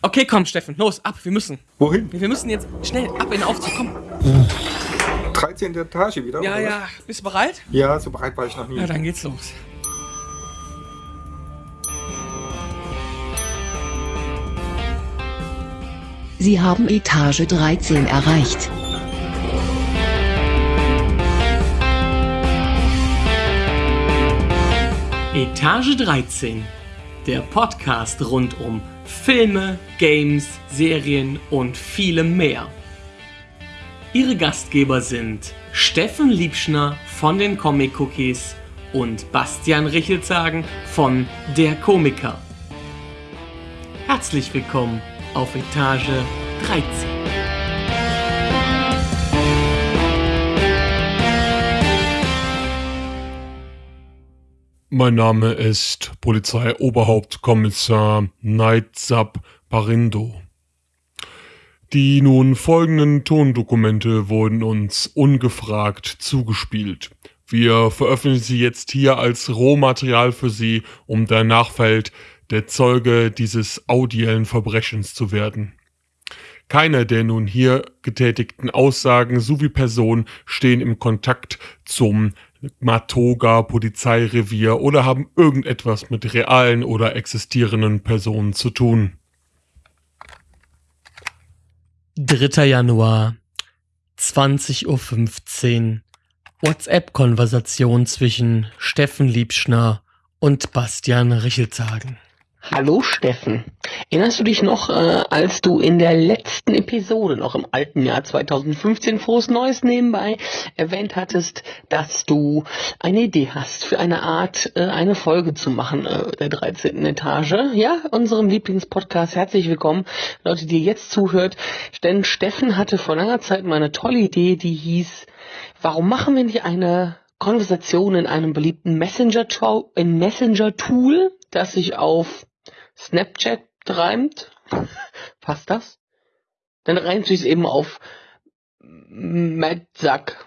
Okay, komm, Steffen, los, ab, wir müssen. Wohin? Wir müssen jetzt schnell ab in den Aufzug, komm. 13. Etage wieder? Ja, oder? ja, bist du bereit? Ja, so bereit war ich noch nie. Ja, dann geht's los. Sie haben Etage 13 erreicht. Etage 13, der Podcast rund um Filme, Games, Serien und vielem mehr. Ihre Gastgeber sind Steffen Liebschner von den Comic Cookies und Bastian Richelzagen von Der Komiker. Herzlich willkommen auf Etage 13. Mein Name ist Polizeioberhauptkommissar Neitzab Parindo. Die nun folgenden Tondokumente wurden uns ungefragt zugespielt. Wir veröffentlichen sie jetzt hier als Rohmaterial für Sie, um der Nachfeld der Zeuge dieses audiellen Verbrechens zu werden. Keine der nun hier getätigten Aussagen sowie Personen stehen im Kontakt zum Matoga Polizeirevier oder haben irgendetwas mit realen oder existierenden Personen zu tun. 3. Januar, 20.15 Uhr. WhatsApp-Konversation zwischen Steffen Liebschner und Bastian Richelzagen. Hallo Steffen. Erinnerst du dich noch, äh, als du in der letzten Episode, noch im alten Jahr 2015, frohes Neues nebenbei, erwähnt hattest, dass du eine Idee hast für eine Art, äh, eine Folge zu machen, äh, der 13. Etage? Ja, unserem Lieblingspodcast. Herzlich willkommen, Leute, die jetzt zuhört. Denn Steffen hatte vor langer Zeit mal eine tolle Idee, die hieß, warum machen wir nicht eine Konversation in einem beliebten Messenger-Tool, Messenger das sich auf Snapchat reimt. Passt das? Dann reimt sich eben auf Madsack.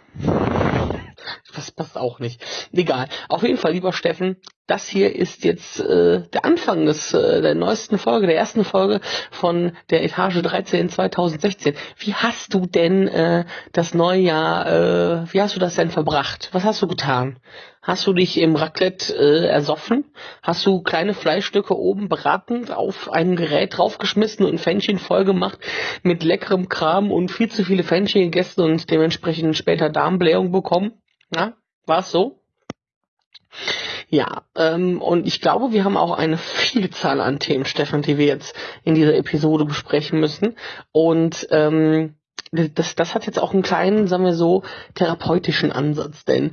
Das passt auch nicht. Egal. Auf jeden Fall, lieber Steffen, das hier ist jetzt äh, der Anfang des, äh, der neuesten Folge, der ersten Folge von der Etage 13 2016. Wie hast du denn äh, das neue Jahr, äh, wie hast du das denn verbracht? Was hast du getan? Hast du dich im Raclette äh, ersoffen? Hast du kleine Fleischstücke oben bratend auf ein Gerät draufgeschmissen und Fännchen voll gemacht mit leckerem Kram und viel zu viele Fännchen gegessen und dementsprechend später Darmblähung bekommen? Na, war's so? Ja, ähm, und ich glaube, wir haben auch eine Vielzahl an Themen, Stefan, die wir jetzt in dieser Episode besprechen müssen. Und ähm, das, das hat jetzt auch einen kleinen, sagen wir so, therapeutischen Ansatz, denn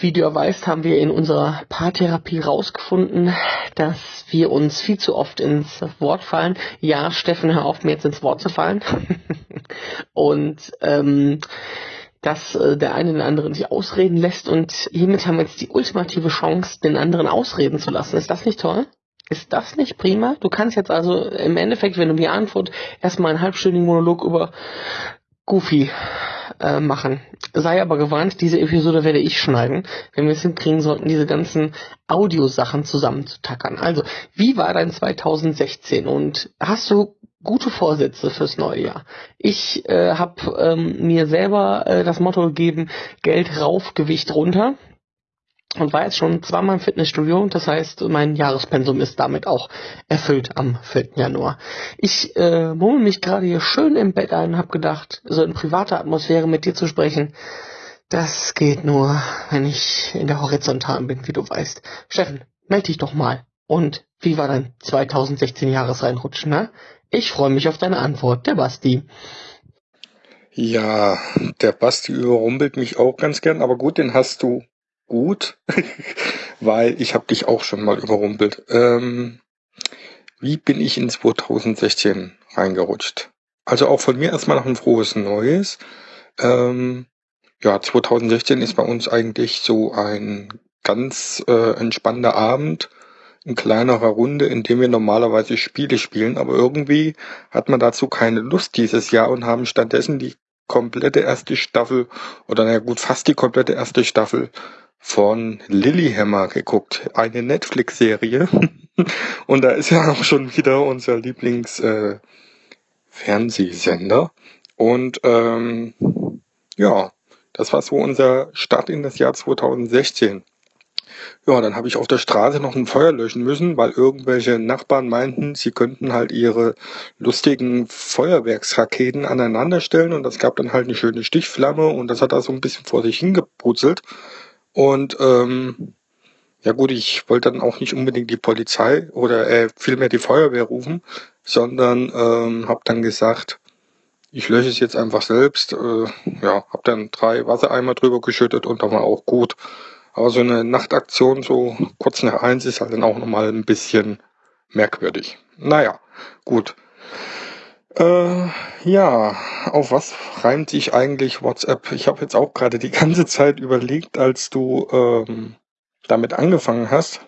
wie du ja weißt, haben wir in unserer Paartherapie rausgefunden, dass wir uns viel zu oft ins Wort fallen. Ja, Steffen, hör auf, mir jetzt ins Wort zu fallen. und ähm, dass äh, der eine den anderen sich ausreden lässt und hiermit haben wir jetzt die ultimative Chance, den anderen ausreden zu lassen. Ist das nicht toll? Ist das nicht prima? Du kannst jetzt also im Endeffekt, wenn du mir antwortest, erstmal einen halbstündigen Monolog über Goofy äh, machen. Sei aber gewarnt, diese Episode werde ich schneiden, wenn wir es hinkriegen sollten, diese ganzen Audiosachen zusammenzutackern. Also, wie war dein 2016 und hast du gute Vorsätze fürs neue Jahr. Ich äh, habe ähm, mir selber äh, das Motto gegeben, Geld rauf, Gewicht runter. Und war jetzt schon zweimal im Fitnessstudio. Das heißt, mein Jahrespensum ist damit auch erfüllt am 4. Januar. Ich äh, mummel mich gerade hier schön im Bett ein und habe gedacht, so in privater Atmosphäre mit dir zu sprechen, das geht nur, wenn ich in der Horizontalen bin, wie du weißt. Steffen, melde dich doch mal. Und wie war dein 2016 Jahresreinrutschen, ne? Ich freue mich auf deine Antwort, der Basti. Ja, der Basti überrumpelt mich auch ganz gern, aber gut, den hast du gut, weil ich habe dich auch schon mal überrumpelt. Ähm, wie bin ich in 2016 reingerutscht? Also auch von mir erstmal noch ein frohes Neues. Ähm, ja, 2016 ist bei uns eigentlich so ein ganz äh, entspannender Abend in kleinerer Runde, in dem wir normalerweise Spiele spielen, aber irgendwie hat man dazu keine Lust dieses Jahr und haben stattdessen die komplette erste Staffel oder naja gut, fast die komplette erste Staffel von Lilyhammer geguckt. Eine Netflix-Serie. Und da ist ja auch schon wieder unser Lieblings äh, Fernsehsender. Und ähm, ja, das war so unser Start in das Jahr 2016. Ja, dann habe ich auf der Straße noch ein Feuer löschen müssen, weil irgendwelche Nachbarn meinten, sie könnten halt ihre lustigen Feuerwerksraketen aneinander stellen und das gab dann halt eine schöne Stichflamme und das hat da so ein bisschen vor sich hingeputzelt. Und ähm, ja gut, ich wollte dann auch nicht unbedingt die Polizei oder äh, vielmehr die Feuerwehr rufen, sondern ähm, habe dann gesagt, ich lösche es jetzt einfach selbst. Äh, ja, habe dann drei Wassereimer drüber geschüttet und dann war auch gut. Aber so eine Nachtaktion so kurz nach eins ist halt dann auch nochmal ein bisschen merkwürdig. Naja, gut. Äh, ja, auf was reimt sich eigentlich WhatsApp? Ich habe jetzt auch gerade die ganze Zeit überlegt, als du ähm, damit angefangen hast.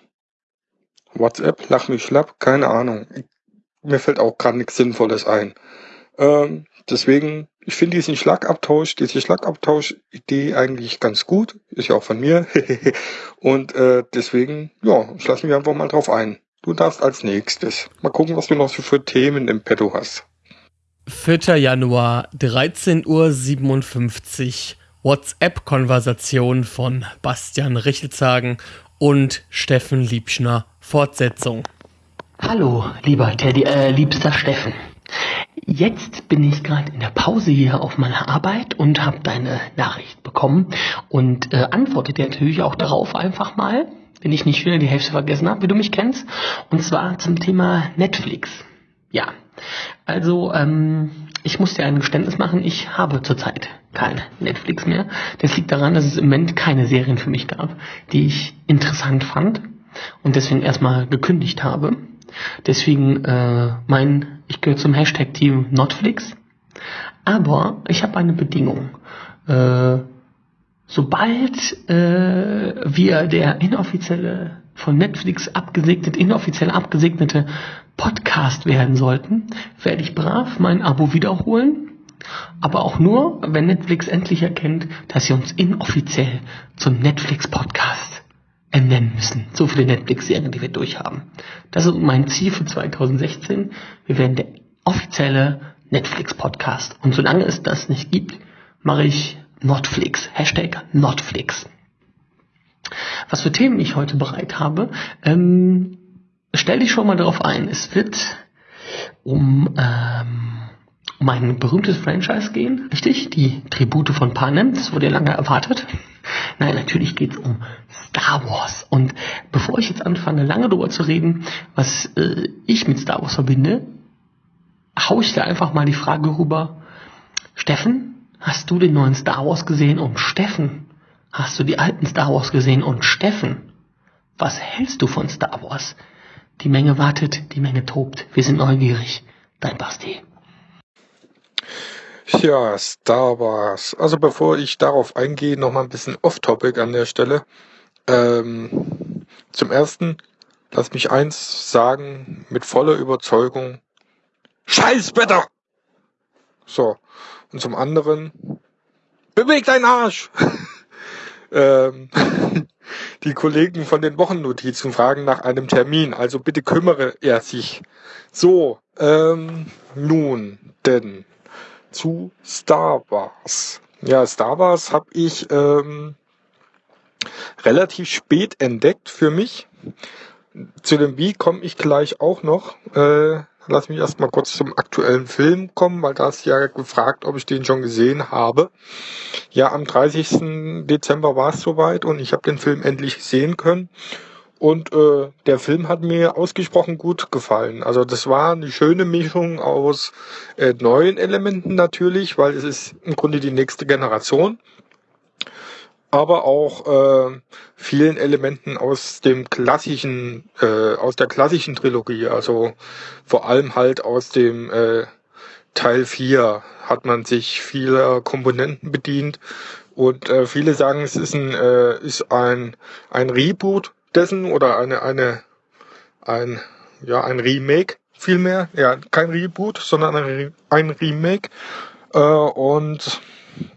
WhatsApp, lach mich schlapp, keine Ahnung. Mir fällt auch gerade nichts Sinnvolles ein. Ähm, deswegen ich finde diesen Schlagabtausch, diese Schlagabtausch-Idee eigentlich ganz gut. Ist ja auch von mir. und äh, deswegen, ja, lassen wir einfach mal drauf ein. Du darfst als nächstes. Mal gucken, was du noch so für Themen im Petto hast. 4. Januar, 13.57 Uhr. WhatsApp-Konversation von Bastian Richelzagen und Steffen Liebschner. Fortsetzung. Hallo, lieber Teddy, äh, liebster Steffen. Jetzt bin ich gerade in der Pause hier auf meiner Arbeit und habe deine Nachricht bekommen und äh, antworte dir natürlich auch darauf einfach mal, wenn ich nicht wieder die Hälfte vergessen habe, wie du mich kennst. Und zwar zum Thema Netflix. Ja, also ähm, ich muss dir ein Geständnis machen, ich habe zurzeit kein Netflix mehr. Das liegt daran, dass es im Moment keine Serien für mich gab, die ich interessant fand und deswegen erstmal gekündigt habe. Deswegen äh, mein, ich gehöre zum Hashtag Team Notflix. Aber ich habe eine Bedingung. Äh, sobald äh, wir der inoffizielle von Netflix abgesegnet, inoffiziell abgesegnete Podcast werden sollten, werde ich brav mein Abo wiederholen. Aber auch nur, wenn Netflix endlich erkennt, dass sie uns inoffiziell zum Netflix Nennen müssen. So viele Netflix-Serien, die wir durchhaben. Das ist mein Ziel für 2016. Wir werden der offizielle Netflix-Podcast. Und solange es das nicht gibt, mache ich Notflix. Hashtag Notflix. Was für Themen ich heute bereit habe, ähm, stell dich schon mal darauf ein. Es wird um, ähm, um ein berühmtes Franchise gehen, richtig? Die Tribute von Panem, das wurde ja lange erwartet. Nein, natürlich geht es um Star Wars. Und bevor ich jetzt anfange, lange darüber zu reden, was äh, ich mit Star Wars verbinde, hau ich dir einfach mal die Frage rüber, Steffen, hast du den neuen Star Wars gesehen? Und Steffen, hast du die alten Star Wars gesehen? Und Steffen, was hältst du von Star Wars? Die Menge wartet, die Menge tobt. Wir sind neugierig. Dein Basti. Ja, Star Wars. Also bevor ich darauf eingehe, noch mal ein bisschen off-topic an der Stelle. Ähm, zum ersten, lass mich eins sagen, mit voller Überzeugung. Scheiß Wetter! So. Und zum anderen, beweg deinen Arsch! ähm, die Kollegen von den Wochennotizen fragen nach einem Termin, also bitte kümmere er sich. So, ähm, nun, denn zu Star Wars. Ja, Star Wars habe ich ähm, relativ spät entdeckt für mich. Zu dem Wie komme ich gleich auch noch. Äh, lass mich erstmal kurz zum aktuellen Film kommen, weil da ist ja gefragt, ob ich den schon gesehen habe. Ja, am 30. Dezember war es soweit und ich habe den Film endlich sehen können. Und äh, der Film hat mir ausgesprochen gut gefallen. Also das war eine schöne Mischung aus äh, neuen Elementen natürlich, weil es ist im Grunde die nächste Generation. Aber auch äh, vielen Elementen aus dem klassischen, äh, aus der klassischen Trilogie. Also vor allem halt aus dem äh, Teil 4 hat man sich vieler Komponenten bedient. Und äh, viele sagen, es ist ein, äh, ist ein, ein Reboot dessen oder eine, eine, ein, ja, ein Remake vielmehr. Ja, kein Reboot, sondern ein, Remake. Äh, und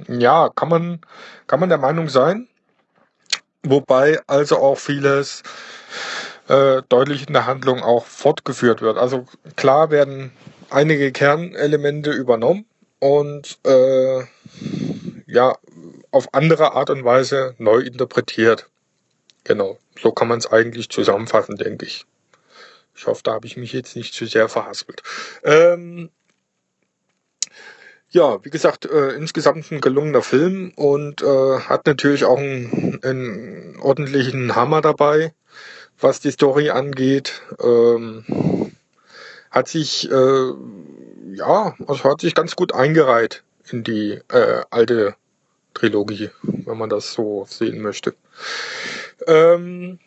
ja, kann man, kann man der Meinung sein. Wobei also auch vieles äh, deutlich in der Handlung auch fortgeführt wird. Also klar werden einige Kernelemente übernommen und äh, ja auf andere Art und Weise neu interpretiert. Genau, so kann man es eigentlich zusammenfassen, denke ich. Ich hoffe, da habe ich mich jetzt nicht zu sehr verhaspelt. Ähm, ja, wie gesagt, äh, insgesamt ein gelungener Film und äh, hat natürlich auch einen, einen ordentlichen Hammer dabei, was die Story angeht. Ähm, hat sich, äh, ja, also hat sich ganz gut eingereiht in die äh, alte Trilogie, wenn man das so sehen möchte. Ähm,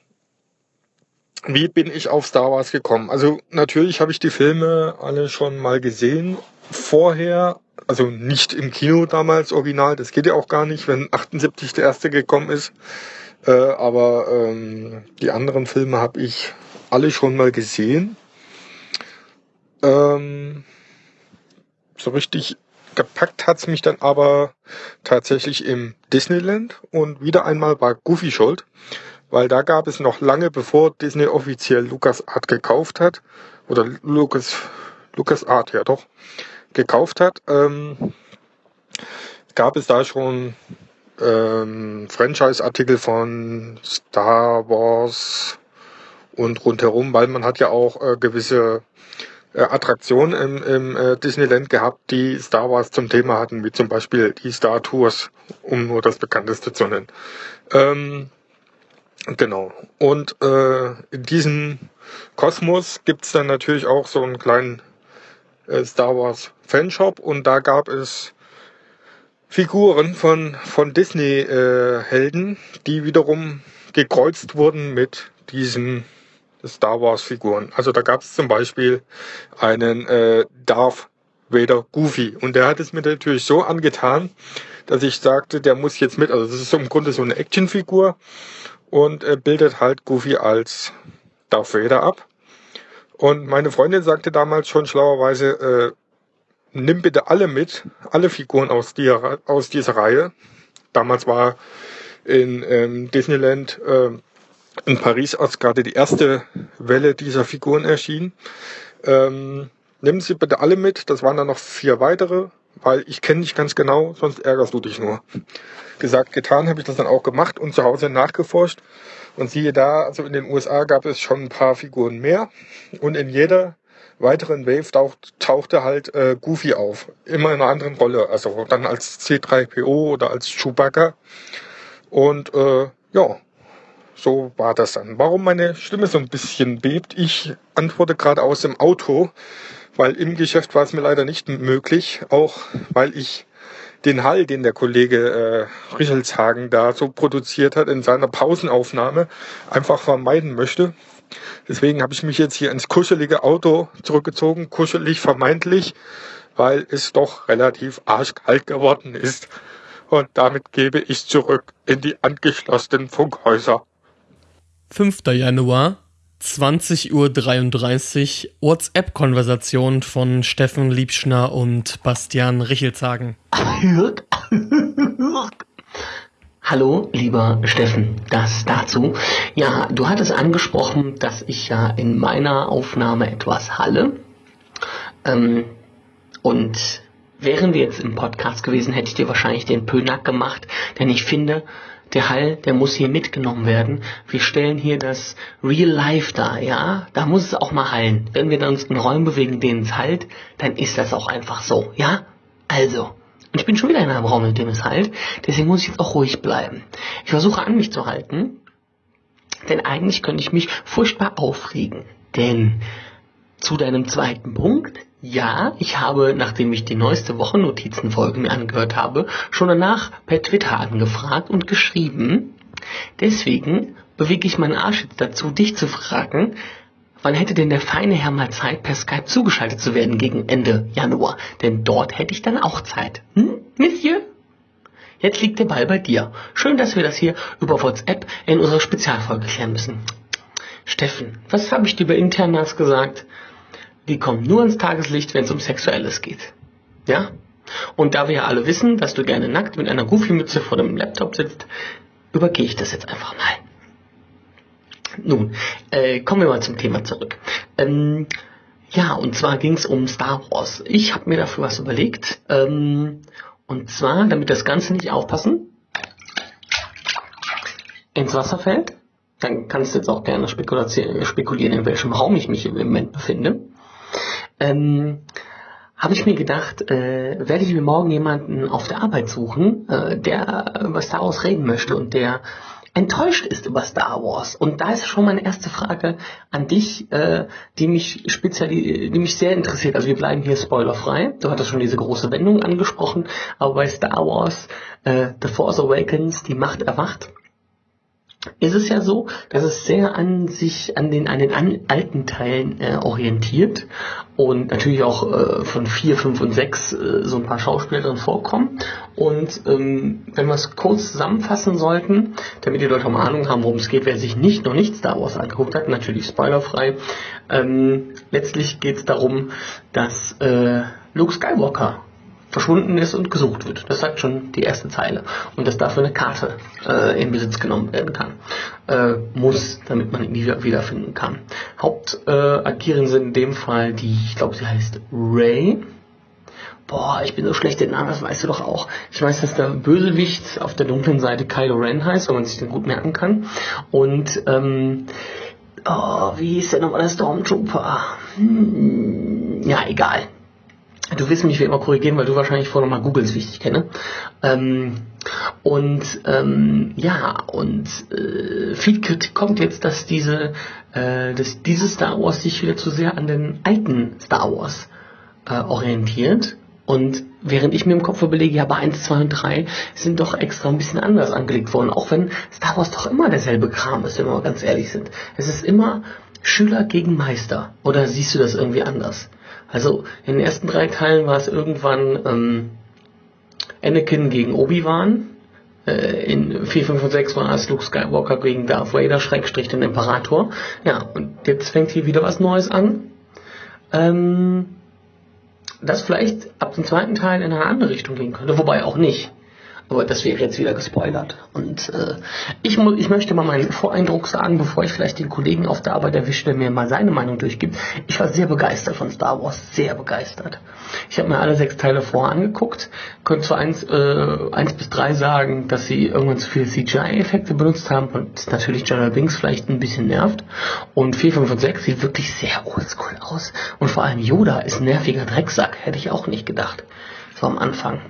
wie bin ich auf Star Wars gekommen? Also natürlich habe ich die Filme alle schon mal gesehen vorher, also nicht im Kino damals original, das geht ja auch gar nicht, wenn 78 der erste gekommen ist. Äh, aber ähm, die anderen Filme habe ich alle schon mal gesehen. Ähm, so richtig gepackt hat's mich dann aber tatsächlich im Disneyland und wieder einmal war Goofy schuld, weil da gab es noch lange bevor Disney offiziell LucasArt gekauft hat, oder Lucas, LucasArt, ja doch, gekauft hat, ähm, gab es da schon ähm, Franchise-Artikel von Star Wars und rundherum, weil man hat ja auch äh, gewisse äh, Attraktionen im, im äh, Disneyland gehabt, die Star Wars zum Thema hatten, wie zum Beispiel die Star Tours, um nur das bekannteste zu nennen. Ähm, genau. Und äh, in diesem Kosmos gibt's dann natürlich auch so einen kleinen äh, Star Wars Fanshop und da gab es Figuren von, von Disney-Helden, äh, die wiederum gekreuzt wurden mit diesen Star Wars-Figuren. Also da gab es zum Beispiel einen äh, Darth Vader Goofy und der hat es mir natürlich so angetan, dass ich sagte, der muss jetzt mit. Also das ist im Grunde so eine Actionfigur und äh, bildet halt Goofy als Darth Vader ab. Und meine Freundin sagte damals schon schlauerweise, äh, nimm bitte alle mit, alle Figuren aus, die, aus dieser Reihe. Damals war in ähm, Disneyland äh, in Paris, als gerade die erste Welle dieser Figuren erschien. Ähm, nimm sie bitte alle mit, das waren dann noch vier weitere, weil ich kenne dich ganz genau, sonst ärgerst du dich nur. Gesagt, getan habe ich das dann auch gemacht und zu Hause nachgeforscht. Und siehe da, also in den USA gab es schon ein paar Figuren mehr und in jeder weiteren Wave taucht, tauchte halt äh, Goofy auf. Immer in einer anderen Rolle. Also dann als C3PO oder als Chewbacca. Und äh, ja, so war das dann. Warum meine Stimme so ein bisschen bebt? Ich antworte gerade aus dem Auto, weil im Geschäft war es mir leider nicht möglich, auch weil ich den Hall, den der Kollege äh, Richelshagen da so produziert hat in seiner Pausenaufnahme, einfach vermeiden möchte. Deswegen habe ich mich jetzt hier ins kuschelige Auto zurückgezogen, kuschelig vermeintlich, weil es doch relativ arschkalt geworden ist. Und damit gebe ich zurück in die angeschlossenen Funkhäuser. 5. Januar, 20.33 Uhr, WhatsApp-Konversation von Steffen Liebschner und Bastian Richelshagen. Hallo, lieber Steffen, das dazu. Ja, du hattest angesprochen, dass ich ja in meiner Aufnahme etwas halle. Ähm, und wären wir jetzt im Podcast gewesen, hätte ich dir wahrscheinlich den Pönack gemacht, denn ich finde, der Hall, der muss hier mitgenommen werden. Wir stellen hier das Real Life dar, ja? Da muss es auch mal hallen. Wenn wir uns in Räumen bewegen, denen es halt, dann ist das auch einfach so, ja? Also, und ich bin schon wieder in einem Raum, in dem es halt. Deswegen muss ich jetzt auch ruhig bleiben. Ich versuche an mich zu halten. Denn eigentlich könnte ich mich furchtbar aufregen. Denn zu deinem zweiten Punkt, ja, ich habe, nachdem ich die neueste Wochennotizenfolge mir angehört habe, schon danach per Twitter angefragt und geschrieben. Deswegen bewege ich meinen Arsch jetzt dazu, dich zu fragen, Wann hätte denn der feine Herr mal Zeit, per Skype zugeschaltet zu werden gegen Ende Januar? Denn dort hätte ich dann auch Zeit. Hm, Monsieur? Jetzt liegt der Ball bei dir. Schön, dass wir das hier über WhatsApp in unserer Spezialfolge klären müssen. Steffen, was habe ich dir bei Internas gesagt? Die kommen nur ins Tageslicht, wenn es um Sexuelles geht. Ja? Und da wir ja alle wissen, dass du gerne nackt mit einer Goofy-Mütze vor dem Laptop sitzt, übergehe ich das jetzt einfach mal. Nun, äh, kommen wir mal zum Thema zurück. Ähm, ja, und zwar ging es um Star Wars. Ich habe mir dafür was überlegt. Ähm, und zwar, damit das Ganze nicht aufpassen, ins Wasser fällt. Dann kannst du jetzt auch gerne spekulieren, in welchem Raum ich mich im Moment befinde. Ähm, habe ich mir gedacht, äh, werde ich mir morgen jemanden auf der Arbeit suchen, äh, der über Star Wars reden möchte und der enttäuscht ist über Star Wars. Und da ist schon meine erste Frage an dich, äh, die mich speziell, die mich sehr interessiert. Also wir bleiben hier spoilerfrei. Du hattest schon diese große Wendung angesprochen, aber bei Star Wars äh, The Force Awakens, die Macht erwacht, ist es ja so, dass es sehr an sich, an den, an den alten Teilen äh, orientiert und natürlich auch äh, von 4, 5 und 6 äh, so ein paar Schauspieler drin vorkommen. Und ähm, wenn wir es kurz zusammenfassen sollten, damit die Leute auch mal Ahnung haben, worum es geht, wer sich nicht noch nicht Star Wars angeguckt hat, natürlich spoilerfrei. Ähm, letztlich geht es darum, dass äh, Luke Skywalker verschwunden ist und gesucht wird. Das sagt schon die erste Zeile. Und dass dafür eine Karte äh, in Besitz genommen werden kann. Äh, muss, damit man ihn wieder wiederfinden kann. Hauptagierende äh, sind in dem Fall die, ich glaube, sie heißt Ray. Boah, ich bin so schlecht in Namen, das weißt du doch auch. Ich weiß, dass der Bösewicht auf der dunklen Seite Kylo Ren heißt, weil man sich den gut merken kann. Und, ähm, oh, wie hieß der nochmal der Stormtrooper? Hm, ja, egal. Du wirst mich wie immer korrigieren, weil du wahrscheinlich vorher nochmal ich dich kenne. Ähm, und ähm, ja, und äh, viel Kritik kommt jetzt, dass diese, äh, dass dieses Star Wars sich wieder zu sehr an den alten Star Wars äh, orientiert. Und während ich mir im Kopf überlege, ja, bei 1, 2 und 3 sind doch extra ein bisschen anders angelegt worden, auch wenn Star Wars doch immer derselbe Kram ist, wenn wir mal ganz ehrlich sind. Es ist immer Schüler gegen Meister. Oder siehst du das irgendwie anders? Also in den ersten drei Teilen war es irgendwann ähm, Anakin gegen Obi-Wan. Äh, in 4, 5 und 6 war es Luke Skywalker gegen Darth Vader, Schrägstrich den Imperator. Ja, und jetzt fängt hier wieder was Neues an. Ähm, das vielleicht ab dem zweiten Teil in eine andere Richtung gehen könnte, wobei auch nicht. Aber das wäre jetzt wieder gespoilert. Und äh, ich, ich möchte mal meinen Voreindruck sagen, bevor ich vielleicht den Kollegen auf der Arbeit erwische, der mir mal seine Meinung durchgibt. Ich war sehr begeistert von Star Wars, sehr begeistert. Ich habe mir alle sechs Teile vorher angeguckt, konnte zu eins, äh, eins bis drei sagen, dass sie irgendwann zu viele CGI-Effekte benutzt haben und natürlich General Binks vielleicht ein bisschen nervt. Und 4, 5 und 6 sieht wirklich sehr oldschool aus. Und vor allem Yoda ist ein nerviger Drecksack, hätte ich auch nicht gedacht. So am Anfang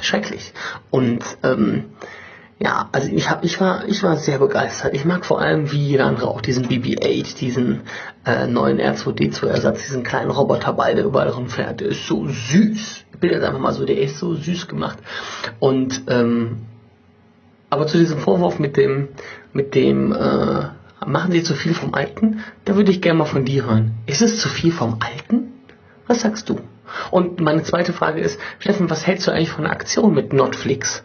schrecklich. Und ähm, ja, also ich hab, ich war, ich war sehr begeistert. Ich mag vor allem wie jeder andere auch diesen BB-8, diesen äh, neuen R2D2-Ersatz, diesen kleinen Roboterball, der überall rumfährt. Der ist so süß. Ich bin jetzt einfach mal so, der ist so süß gemacht. Und ähm, aber zu diesem Vorwurf mit dem, mit dem, äh, machen Sie zu viel vom Alten, da würde ich gerne mal von dir hören. Ist es zu viel vom Alten? Was sagst du? Und meine zweite Frage ist, Steffen, was hältst du eigentlich von einer Aktion mit Notflix?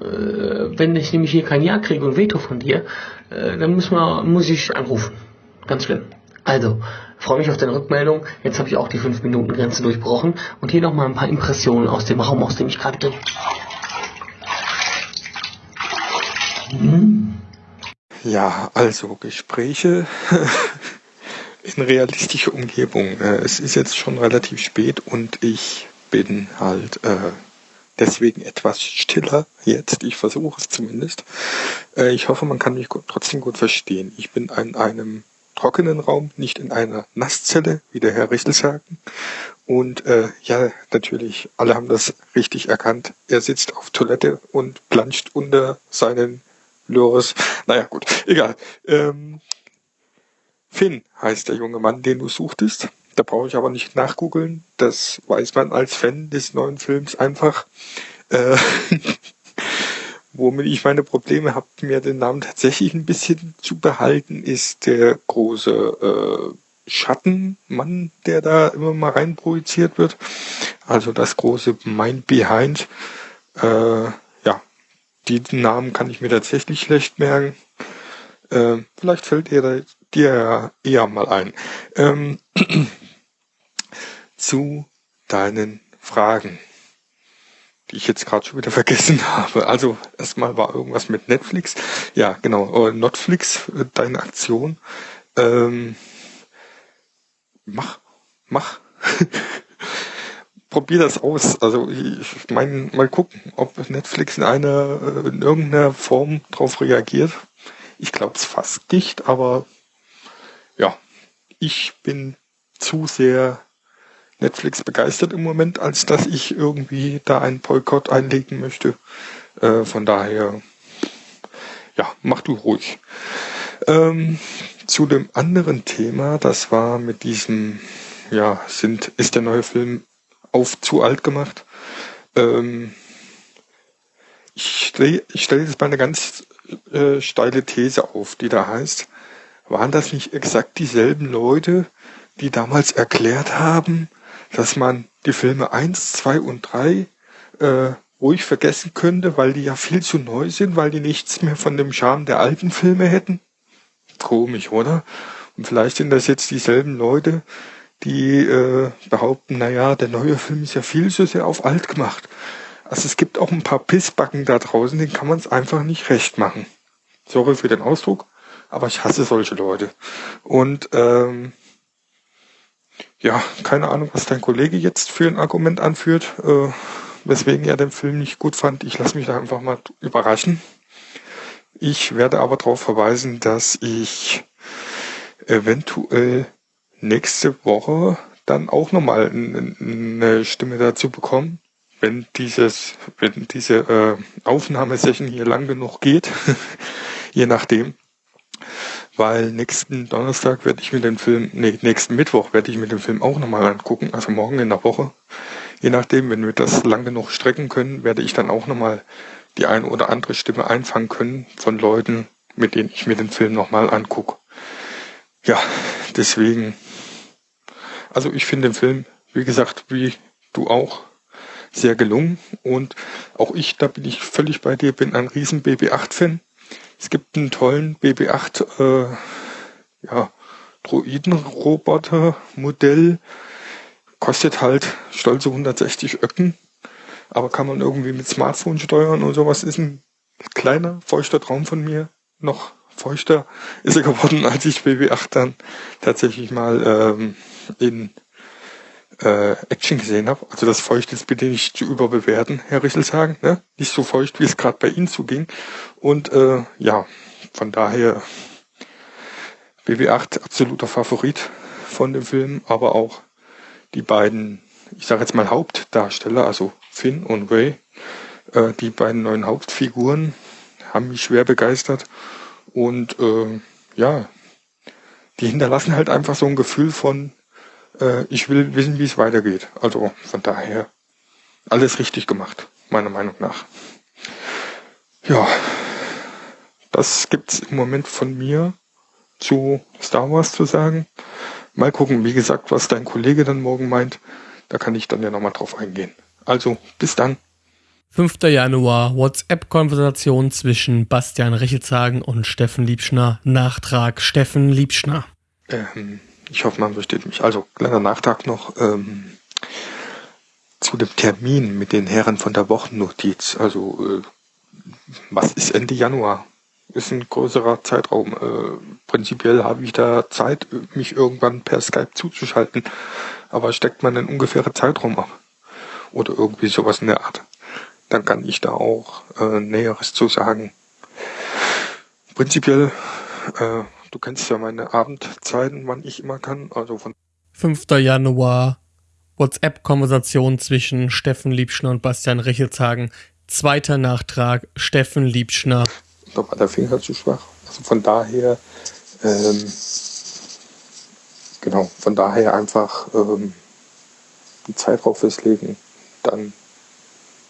Äh, wenn ich nämlich hier kein Ja kriege und Veto von dir, äh, dann muss, man, muss ich anrufen. Ganz schlimm. Also, freue mich auf deine Rückmeldung. Jetzt habe ich auch die 5-Minuten-Grenze durchbrochen. Und hier nochmal ein paar Impressionen aus dem Raum, aus dem ich gerade bin. Hm. Ja, also Gespräche in realistische Umgebung. Äh, es ist jetzt schon relativ spät und ich bin halt äh, deswegen etwas stiller jetzt. Ich versuche es zumindest. Äh, ich hoffe, man kann mich gut, trotzdem gut verstehen. Ich bin in einem trockenen Raum, nicht in einer Nasszelle, wie der Herr Richtel sagt. Und äh, ja, natürlich, alle haben das richtig erkannt. Er sitzt auf Toilette und planscht unter seinen Lores. Naja, gut, egal. Ähm, Finn heißt der junge Mann, den du suchtest. Da brauche ich aber nicht nachgoogeln. Das weiß man als Fan des neuen Films einfach. Äh, womit ich meine Probleme habe, mir den Namen tatsächlich ein bisschen zu behalten, ist der große äh, Schattenmann, der da immer mal rein projiziert wird. Also das große Mind Behind. Äh, ja, die Namen kann ich mir tatsächlich schlecht merken. Äh, vielleicht fällt dir dir eher mal ein. Ähm, zu deinen Fragen. die ich jetzt gerade schon wieder vergessen habe. Also erstmal war irgendwas mit Netflix. Ja, genau. Netflix, äh, deine Aktion. Ähm, mach, mach. Probier das aus. Also ich meine, mal gucken, ob Netflix in einer äh, in irgendeiner Form darauf reagiert. Ich glaube es fast nicht, aber ja, ich bin zu sehr Netflix begeistert im Moment, als dass ich irgendwie da einen Boykott einlegen möchte. Äh, von daher, ja, mach du ruhig. Ähm, zu dem anderen Thema, das war mit diesem, ja, sind, ist der neue Film auf zu alt gemacht. Ähm, ich stelle ich stell jetzt mal eine ganz äh, steile These auf, die da heißt, waren das nicht exakt dieselben Leute, die damals erklärt haben, dass man die Filme 1, 2 und 3 äh, ruhig vergessen könnte, weil die ja viel zu neu sind, weil die nichts mehr von dem Charme der alten Filme hätten? Komisch, oder? Und vielleicht sind das jetzt dieselben Leute, die äh, behaupten, naja, der neue Film ist ja viel zu sehr auf alt gemacht. Also es gibt auch ein paar Pissbacken da draußen, denen kann man es einfach nicht recht machen. Sorry für den Ausdruck, aber ich hasse solche Leute. Und ähm, ja, keine Ahnung, was dein Kollege jetzt für ein Argument anführt, äh, weswegen er den Film nicht gut fand. Ich lasse mich da einfach mal überraschen. Ich werde aber darauf verweisen, dass ich eventuell nächste Woche dann auch nochmal eine Stimme dazu bekomme, wenn dieses, wenn diese äh, Aufnahmesession hier lang genug geht, je nachdem. Weil nächsten Donnerstag werde ich mir den Film, nee, nächsten Mittwoch werde ich mir den Film auch nochmal angucken, also morgen in der Woche. Je nachdem, wenn wir das lang genug strecken können, werde ich dann auch nochmal die eine oder andere Stimme einfangen können von Leuten, mit denen ich mir den Film nochmal angucke. Ja, deswegen also ich finde den Film, wie gesagt, wie du auch, sehr gelungen. Und auch ich, da bin ich völlig bei dir, bin ein riesen BB-8-Fan. Es gibt einen tollen BB-8 äh, ja, Droiden-Roboter-Modell. Kostet halt stolze 160 Öcken. Aber kann man irgendwie mit Smartphone steuern und sowas. Ist ein kleiner, feuchter Traum von mir. Noch feuchter ist er geworden, als ich BB-8 dann tatsächlich mal ähm, in äh, Action gesehen habe. Also das Feucht ist bitte nicht zu überbewerten, Herr Richelshagen. Ne? Nicht so feucht, wie es gerade bei Ihnen zuging. Und äh, ja, von daher BB8 absoluter Favorit von dem Film, aber auch die beiden, ich sage jetzt mal Hauptdarsteller, also Finn und Ray, äh, die beiden neuen Hauptfiguren haben mich schwer begeistert und äh, ja, die hinterlassen halt einfach so ein Gefühl von äh, ich will wissen, wie es weitergeht. Also von daher alles richtig gemacht, meiner Meinung nach. Ja, das gibt's im Moment von mir zu Star Wars zu sagen. Mal gucken, wie gesagt, was dein Kollege dann morgen meint. Da kann ich dann ja nochmal drauf eingehen. Also, bis dann. 5. Januar, WhatsApp-Konversation zwischen Bastian Richelshagen und Steffen Liebschner. Nachtrag Steffen Liebschner. Ähm, ich hoffe, man versteht mich. Also, kleiner Nachtrag noch ähm, zu dem Termin mit den Herren von der Wochennotiz. Also, äh, was ist Ende Januar? Ist ein größerer Zeitraum. Äh, prinzipiell habe ich da Zeit, mich irgendwann per Skype zuzuschalten. Aber steckt man einen ungefähren Zeitraum ab? Oder irgendwie sowas in der Art. Dann kann ich da auch äh, Näheres zu sagen. Prinzipiell äh, Du kennst ja meine Abendzeiten, wann ich immer kann. Also von 5. Januar. WhatsApp-Konversation zwischen Steffen Liebschner und Bastian Richelshagen. Zweiter Nachtrag, Steffen Liebschner. Da war der Finger zu schwach. Also von daher, ähm, genau, von daher einfach ähm, die Zeit drauf festlegen. Dann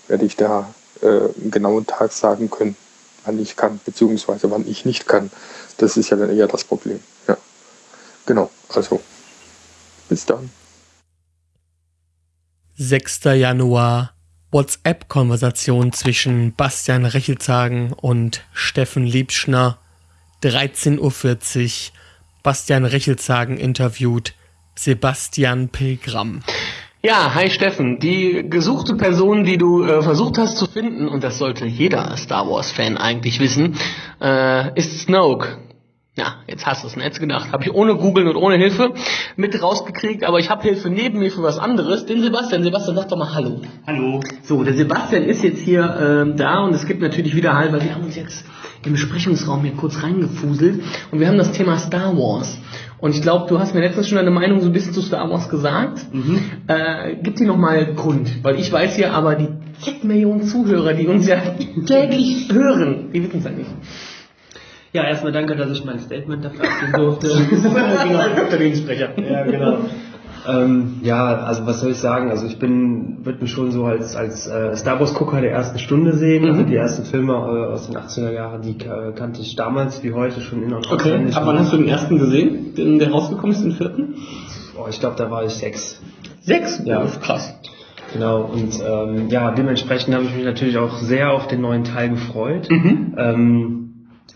werde ich da äh, einen genauen Tag sagen können, wann ich kann, beziehungsweise wann ich nicht kann. Das ist ja dann eher das Problem. Ja. Genau. Also, bis dann. 6. Januar. WhatsApp-Konversation zwischen Bastian Rechelzagen und Steffen Liebschner. 13.40 Uhr. Bastian Rechelzagen interviewt Sebastian Pilgram. Ja, hi Steffen. Die gesuchte Person, die du äh, versucht hast zu finden, und das sollte jeder Star Wars-Fan eigentlich wissen, äh, ist Snoke. Ja, jetzt hast du es Netz gedacht. Habe ich ohne Googeln und ohne Hilfe mit rausgekriegt, aber ich habe Hilfe neben mir für was anderes. Den Sebastian. Sebastian, sag doch mal Hallo. Hallo. So, der Sebastian ist jetzt hier äh, da und es gibt natürlich wieder Halt, weil wir haben uns jetzt im Besprechungsraum hier kurz reingefuselt und wir haben das Thema Star Wars. Und ich glaube, du hast mir letztens schon deine Meinung so ein bisschen zu Star Wars gesagt. Mhm. Äh, gib dir nochmal Grund, weil ich weiß ja, aber die zig Millionen Zuhörer, die uns ja täglich hören, die wissen es ja nicht. Ja, erstmal danke, dass ich mein Statement dafür abgeben durfte. genau, Unternehmenssprecher. ja, genau. Ähm, ja, also was soll ich sagen? Also ich bin, würde mich schon so als, als äh, Star Wars Gucker der ersten Stunde sehen. Also Mhm. die ersten Filme äh, aus den 80er Jahren, die äh, kannte ich damals wie heute schon in- und Okay, ab wann hast du den ersten gesehen, den, der rausgekommen ist, den vierten? Oh, ich glaube, da war ich sechs. Sechs? Ja. Oh, krass. Genau, und ähm, ja, dementsprechend habe ich mich natürlich auch sehr auf den neuen Teil gefreut. Mhm. Ähm,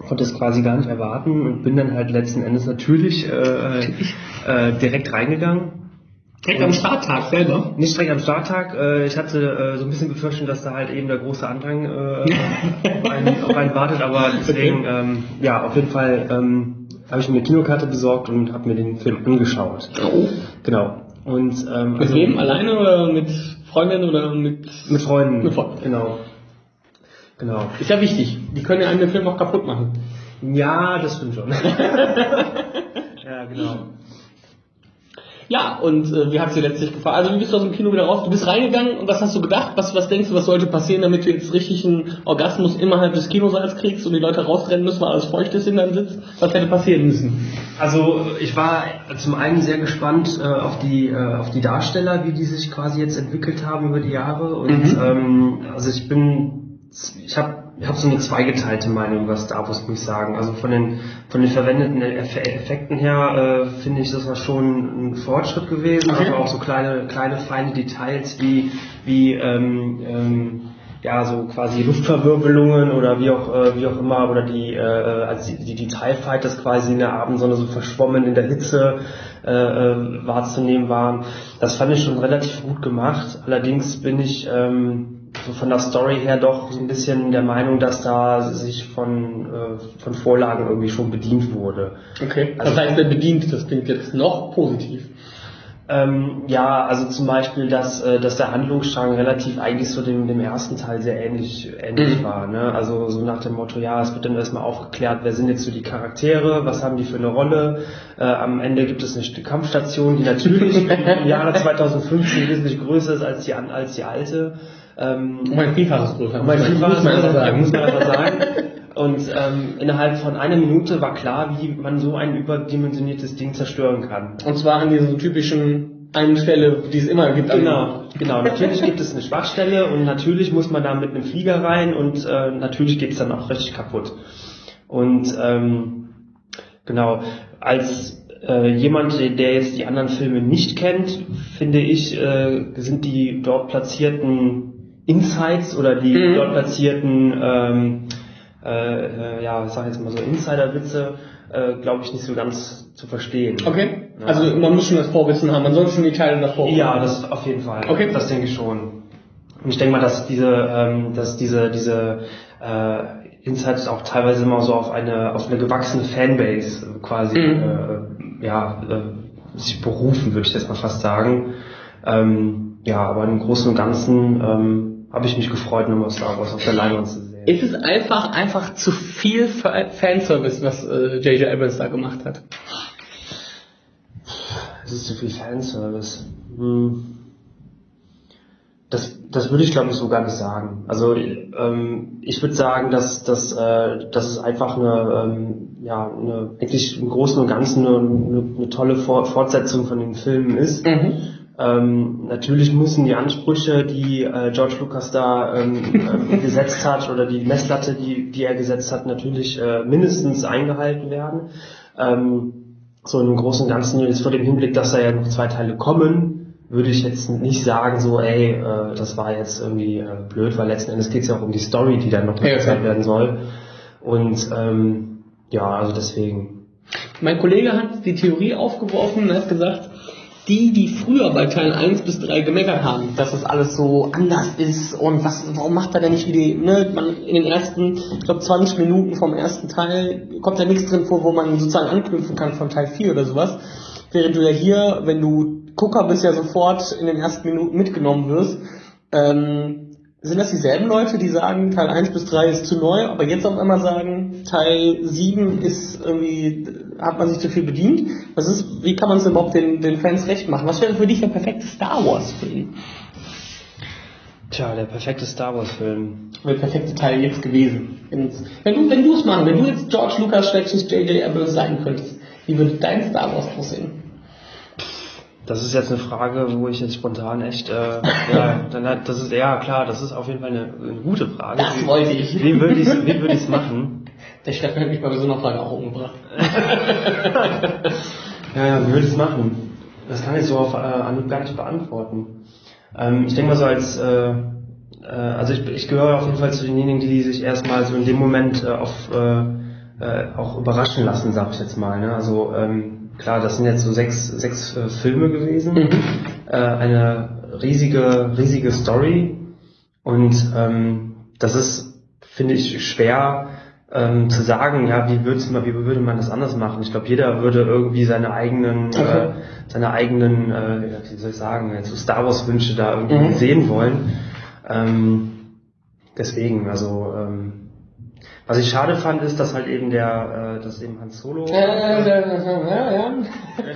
konnte es quasi gar nicht erwarten und bin dann halt letzten Endes natürlich äh, äh, direkt reingegangen. Direkt am Starttag selber. Nicht direkt am Starttag. Äh, ich hatte äh, so ein bisschen befürchtet, dass da halt eben der große Andrang äh, auf einen, auf einen wartet, aber deswegen, ähm, ja, auf jeden Fall ähm, habe ich mir eine Kinokarte besorgt und habe mir den Film angeschaut. Oh. Genau. Und ähm, Mit also- wem? Alleine oder mit Freundin oder mit... Mit Freunden. Mit Freunden. Genau. Genau. Ist ja wichtig. Die können ja einen Film auch kaputt machen. Ja, das stimmt schon. ja, genau. Ja, und äh, wie hat sie letztlich gefallen? Also wie bist du aus dem Kino wieder raus? Du bist reingegangen und was hast du gedacht? Was, was denkst du, was sollte passieren, damit du jetzt richtig einen Orgasmus innerhalb des Kinosaals kriegst und die Leute rausrennen müssen, weil alles feucht ist in deinem Sitz? Was hätte passieren müssen? Also ich war zum einen sehr gespannt äh, auf die äh, auf die Darsteller, wie die sich quasi jetzt entwickelt haben über die Jahre und Mhm. ähm, also ich bin ich habe ich habe so eine zweigeteilte Meinung über Star Wars muss ich sagen. Also von den von den verwendeten Eff Effekten her äh, finde ich das war schon ein Fortschritt gewesen, Okay. aber auch so kleine kleine feine Details wie wie ähm, ähm, ja, so quasi Luftverwirbelungen oder wie auch, äh, wie auch immer, oder die, äh, also die, die, die TIE Fighters quasi in der Abendsonne so verschwommen in der Hitze äh, äh, wahrzunehmen waren. Das fand ich schon relativ gut gemacht. Allerdings bin ich ähm, so von der Story her doch so ein bisschen der Meinung, dass da sich von, äh, von Vorlagen irgendwie schon bedient wurde. Okay. Also- Was heißt denn bedient? Das klingt jetzt noch positiv. Ähm, ja, also zum Beispiel, dass, äh, dass der Handlungsstrang relativ eigentlich so dem, dem ersten Teil sehr ähnlich, ähnlich Mhm. war. Ne? Also so nach dem Motto, ja, es wird dann erstmal aufgeklärt, wer sind jetzt so die Charaktere, was haben die für eine Rolle. Äh, am Ende gibt es eine Kampfstation, die natürlich im Jahre 2015 wesentlich größer ist als die, als die alte. Ähm, Um ein Vielfaches größer. um ein Vielfaches muss man einfach größer, sagen. muss man einfach sagen. Und ähm, innerhalb von einer Minute war klar, wie man so ein überdimensioniertes Ding zerstören kann. Und zwar an dieser typischen einen Stelle, die es immer gibt. Genau, genau. Natürlich gibt es eine Schwachstelle und natürlich muss man da mit einem Flieger rein und äh, natürlich geht es dann auch richtig kaputt. Und ähm, genau, als äh, jemand, der jetzt die anderen Filme nicht kennt, finde ich, äh, sind die dort platzierten Insights oder die Mhm. dort platzierten, ähm, äh, äh, ja, ich jetzt mal so Insider-Witze, äh, glaube ich, nicht so ganz zu verstehen. Okay. Ja. Also man muss schon das Vorwissen haben, schon die Teile davor. Ja, das auf jeden Fall. Okay. Das denke ich schon. Und ich denke mal, dass diese, ähm, dass diese, diese äh, Insights auch teilweise immer so auf eine, auf eine gewachsene Fanbase quasi Mhm. äh, ja, äh, sich berufen, würde ich jetzt mal fast sagen. Ähm, ja, aber im Großen und Ganzen ähm, habe ich mich gefreut, nochmal Star Wars auf der Leinwand zu sehen. Ist es einfach, einfach zu viel Fa- Fanservice, was äh, J.J. Abrams da gemacht hat? Es ist zu viel Fanservice. Hm. Das, das würde ich glaube ich so gar nicht sagen. Also ähm, ich würde sagen, dass, dass, äh, dass es einfach eine, ähm, ja, eine, eigentlich im Großen und Ganzen eine, eine, eine tolle For Fortsetzung von den Filmen ist. Mhm. Ähm, natürlich müssen die Ansprüche, die äh, George Lucas da ähm, äh, gesetzt hat oder die Messlatte, die, die er gesetzt hat, natürlich äh, mindestens eingehalten werden. Ähm, so im Großen und Ganzen jetzt vor dem Hinblick, dass da ja noch zwei Teile kommen, würde ich jetzt nicht sagen, so, ey, äh, das war jetzt irgendwie äh, blöd, weil letzten Endes geht es ja auch um die Story, die dann noch Ja, erzählt werden soll. Und ähm, ja, also deswegen. Mein Kollege hat die Theorie aufgeworfen und hat gesagt, die, die früher bei Teil 1 bis 3 gemeckert haben, dass das alles so anders ist und was, warum macht er denn nicht wie die, ne, man in den ersten, ich glaube 20 Minuten vom ersten Teil kommt da nichts drin vor, wo man sozusagen anknüpfen kann von Teil 4 oder sowas. Während du ja hier, wenn du Gucker bist, ja sofort in den ersten Minuten mitgenommen wirst. Ähm, sind das dieselben Leute, die sagen, Teil 1 bis 3 ist zu neu, aber jetzt auf einmal sagen, Teil 7 ist irgendwie, hat man sich zu viel bedient? Was ist, wie kann man es überhaupt den, den Fans recht machen? Was wäre für dich der perfekte Star Wars Film? Tja, der perfekte Star Wars Film. Der perfekte Teil jetzt gewesen. Wenn du, wenn du es machen, wenn du jetzt George Lucas J.J. Abrams sein könntest, wie würde dein Star Wars aussehen? Das ist jetzt eine Frage, wo ich jetzt spontan echt, äh, ja, dann hat, das ist, ja klar, das ist auf jeden Fall eine, eine gute Frage. Das wollte ich. Wie würde ich es wie würd machen? Der Steffen hat mich bei so einer Frage auch umgebracht. ja, ja, wie würde ich es machen? Das kann ich so auf äh, Anhieb gar nicht beantworten. Ähm, ich denke mal so als, äh, äh, also ich, ich gehöre auf jeden Fall zu denjenigen, die sich erstmal so in dem Moment äh, auf, äh, äh, auch überraschen lassen, sag ich jetzt mal. Ne? Also ähm, klar, das sind jetzt so sechs, sechs äh, Filme gewesen, mhm. äh, eine riesige, riesige Story und ähm, das ist, finde ich, schwer ähm, zu sagen, ja, wie, würd's wie würde man das anders machen? Ich glaube, jeder würde irgendwie seine eigenen, äh, okay. äh, seine eigenen, äh, wie soll ich sagen, jetzt so Star Wars Wünsche da irgendwie mhm. sehen wollen. Ähm, deswegen, also ähm, was ich schade fand, ist, dass halt eben der, äh, dass eben Hans Solo. Äh, äh, ja, ja.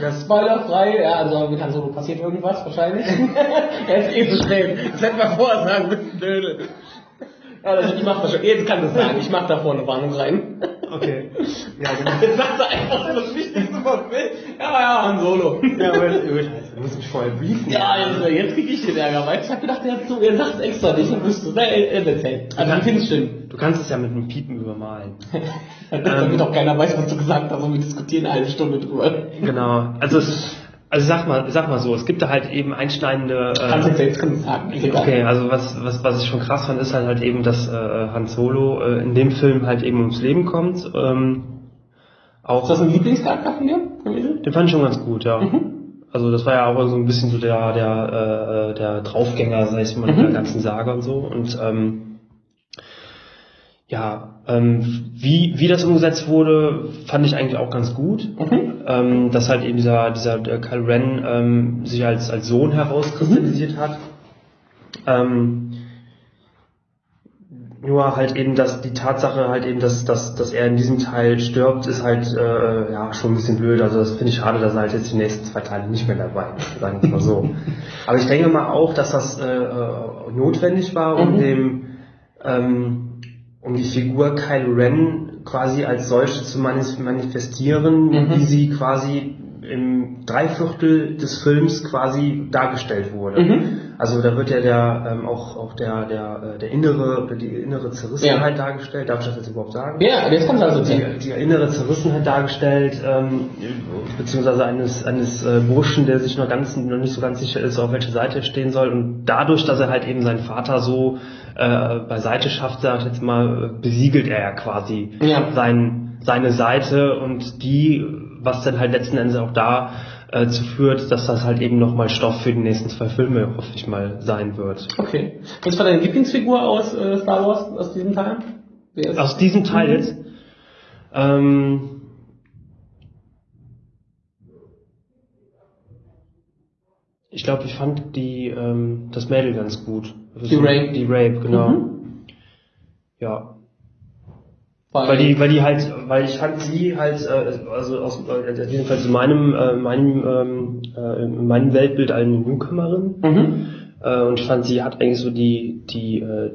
Das Spoilerfrei, ja, also mit Hans Solo passiert irgendwas wahrscheinlich. er ist eh zu spät. Das hätten wir vorher sagen müssen, Dödel. Ja, also ich mach das schon. Jetzt kann das sagen. Ich mach da vorne Warnung rein. Okay. Ja, genau. Jetzt sagt er einfach das Wichtigste vom Film. Ja, ja, Han Solo. Ja, aber du musst mich vorher briefen. Ja, also, jetzt krieg ich den Ärger, weil ich hab gedacht, er, so, er sagt es extra nicht und wüsste es. Er erzählt. Also, ich finde es schön. Du kannst es ja mit einem Piepen übermalen. Damit ähm, auch keiner weiß, was du gesagt hast und wir diskutieren eine Stunde drüber. Genau. Also, es also sag mal, sag mal so, es gibt da halt eben einschneidende. Äh, Kannst du selbst sagen. Okay, also was, was, was ich schon krass fand, ist halt, halt eben, dass äh, Han Solo äh, in dem Film halt eben ums Leben kommt. Ähm, auch, ist das ein Lieblingscharakter von dir? Den fand ich schon ganz gut, ja. Mhm. Also das war ja auch so ein bisschen so der der äh, der Draufgänger, sag ich mal, mhm. der ganzen Sage und so. Und ähm, ja, ähm, wie, wie das umgesetzt wurde, fand ich eigentlich auch ganz gut. Mhm. Ähm, dass halt eben dieser, dieser der Kyle Ren ähm, sich als, als Sohn herauskristallisiert mhm. hat. Ähm, nur halt eben, dass die Tatsache halt eben, dass, dass, dass er in diesem Teil stirbt, ist halt äh, ja schon ein bisschen blöd. Also das finde ich schade, dass er halt jetzt die nächsten zwei Teile nicht mehr dabei ist, sagen wir mal so. Aber ich denke mal auch, dass das äh, äh notwendig war, um mhm. dem ähm, um die Figur Kylo Ren quasi als solche zu manifestieren, mhm. wie sie quasi im Dreiviertel des Films quasi dargestellt wurde. Mhm. Also da wird ja der ähm, auch auch der der äh, der innere die innere Zerrissenheit ja. dargestellt. Darf ich das jetzt überhaupt sagen? Ja, jetzt kommt also die, die innere Zerrissenheit dargestellt, ähm, beziehungsweise eines eines äh, Burschen, der sich noch ganz noch nicht so ganz sicher ist, auf welche Seite er stehen soll. Und dadurch, dass er halt eben seinen Vater so äh, beiseite schafft, sag ich jetzt mal, besiegelt er ja quasi ja. Sein, seine Seite und die, was dann halt letzten Endes auch da äh, zu führt, dass das halt eben nochmal Stoff für die nächsten zwei Filme, hoffe ich mal, sein wird. Okay. Was war deine Lieblingsfigur aus äh, Star Wars, aus diesem Teil? Aus diesem Teil mhm. jetzt? Ähm, ich glaube, ich fand die ähm, das Mädel ganz gut. Die Rape. Die Rape, genau. Mhm. Ja. Weil, weil, die, weil die halt, weil ich fand sie halt, äh, also aus äh, jedenfalls in meinem, äh, meinem, ähm, äh, in meinem Weltbild eine Newcomerin. Mhm. Äh, und ich fand, sie hat eigentlich so die, die, äh,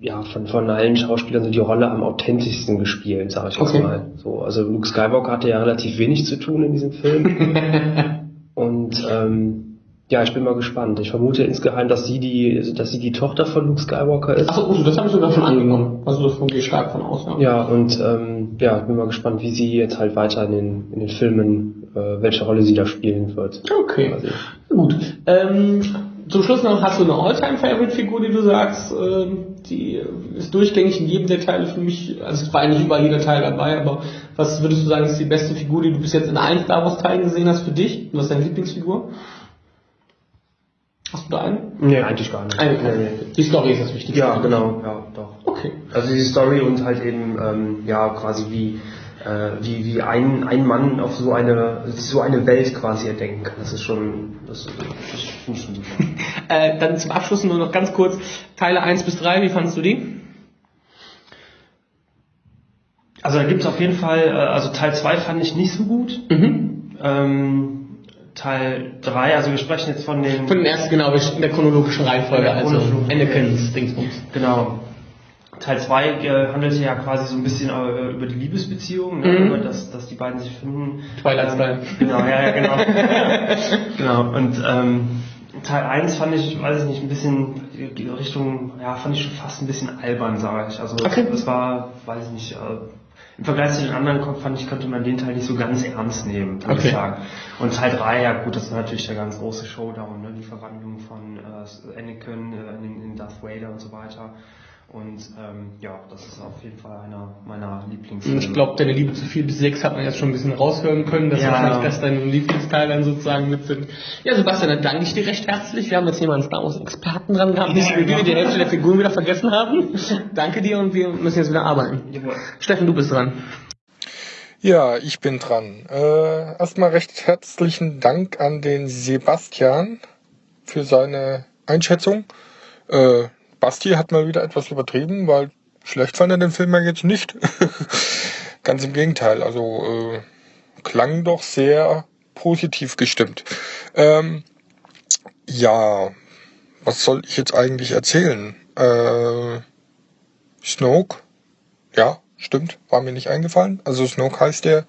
ja, von, von allen Schauspielern so die Rolle am authentischsten gespielt, sag ich okay. mal. So, also Luke Skywalker hatte ja relativ wenig zu tun in diesem Film. und ähm, ja, ich bin mal gespannt. Ich vermute insgeheim, dass sie die, dass sie die Tochter von Luke Skywalker ist. Achso, das habe ich sogar schon angenommen. Also das gehe stark von aus. Ja, ja und ähm, ja, ich bin mal gespannt, wie sie jetzt halt weiter in den, in den Filmen, äh, welche Rolle sie da spielen wird. Okay, also. gut. Ähm, zum Schluss noch, hast du eine All-Time-Favorite-Figur, die du sagst, äh, die ist durchgängig in jedem der Teile für mich, also es war eigentlich überall jeder Teil dabei, aber was würdest du sagen, ist die beste Figur, die du bis jetzt in allen Star Wars-Teilen gesehen hast für dich? Und was ist deine Lieblingsfigur? Hast du da einen? Nee, eigentlich gar nicht. Eine, nee, nee. Die Story ist das Wichtigste. Ja, genau, ja, doch. Okay. Also die Story und halt eben, ähm, ja, quasi wie, äh, wie, wie ein, ein Mann auf so eine, so eine Welt quasi erdenken kann. Das ist schon, das, das finde ich schon super. Äh, dann zum Abschluss nur noch ganz kurz Teile 1 bis 3, wie fandest du die? Also da gibt's auf jeden Fall, äh, also Teil 2 fand ich nicht so gut. Mhm. Ähm, Teil 3, also wir sprechen jetzt von den... Von den ersten, genau, in der chronologischen Reihenfolge, der also Anakin's Dingsbums. Genau. Teil 2 äh, handelte ja quasi so ein bisschen äh, über die Liebesbeziehung, ne? Mhm. über das, dass die beiden sich finden. Twilight Ähm, Style. Genau, ja, ja, genau. genau, und ähm, Teil 1 fand ich, weiß ich nicht, ein bisschen die Richtung, ja, fand ich schon fast ein bisschen albern, sage ich. Also Okay. das war, weiß ich nicht, äh, im Vergleich zu den anderen fand ich, konnte man den Teil nicht so ganz ernst nehmen, würde Okay. ich sagen. Und Teil 3, ja gut, das war natürlich der ganz große Showdown, ne? die Verwandlung von äh, Anakin äh, in, in Darth Vader und so weiter. Und ähm, ja, das ist auf jeden Fall einer meiner Lieblingsfilme. Und ich glaube, deine Liebe zu 4 bis 6 hat man jetzt schon ein bisschen raushören können, dass Ja. wahrscheinlich das dein Lieblingsteil dann sozusagen mit sind. Ja, Sebastian, dann danke ich dir recht herzlich. Wir haben jetzt hier mal einen Star Wars Experten dran gehabt, nicht wie wir die Hälfte der Figuren wieder vergessen haben. danke dir und wir müssen jetzt wieder arbeiten. Jawohl. Steffen, du bist dran. Ja, ich bin dran. Äh, erstmal recht herzlichen Dank an den Sebastian für seine Einschätzung. Äh, Basti hat mal wieder etwas übertrieben, weil schlecht fand er den Film ja jetzt nicht. Ganz im Gegenteil, also äh, klang doch sehr positiv gestimmt. Ähm, ja, was soll ich jetzt eigentlich erzählen? Äh, Snoke, ja, stimmt, war mir nicht eingefallen. Also Snoke heißt der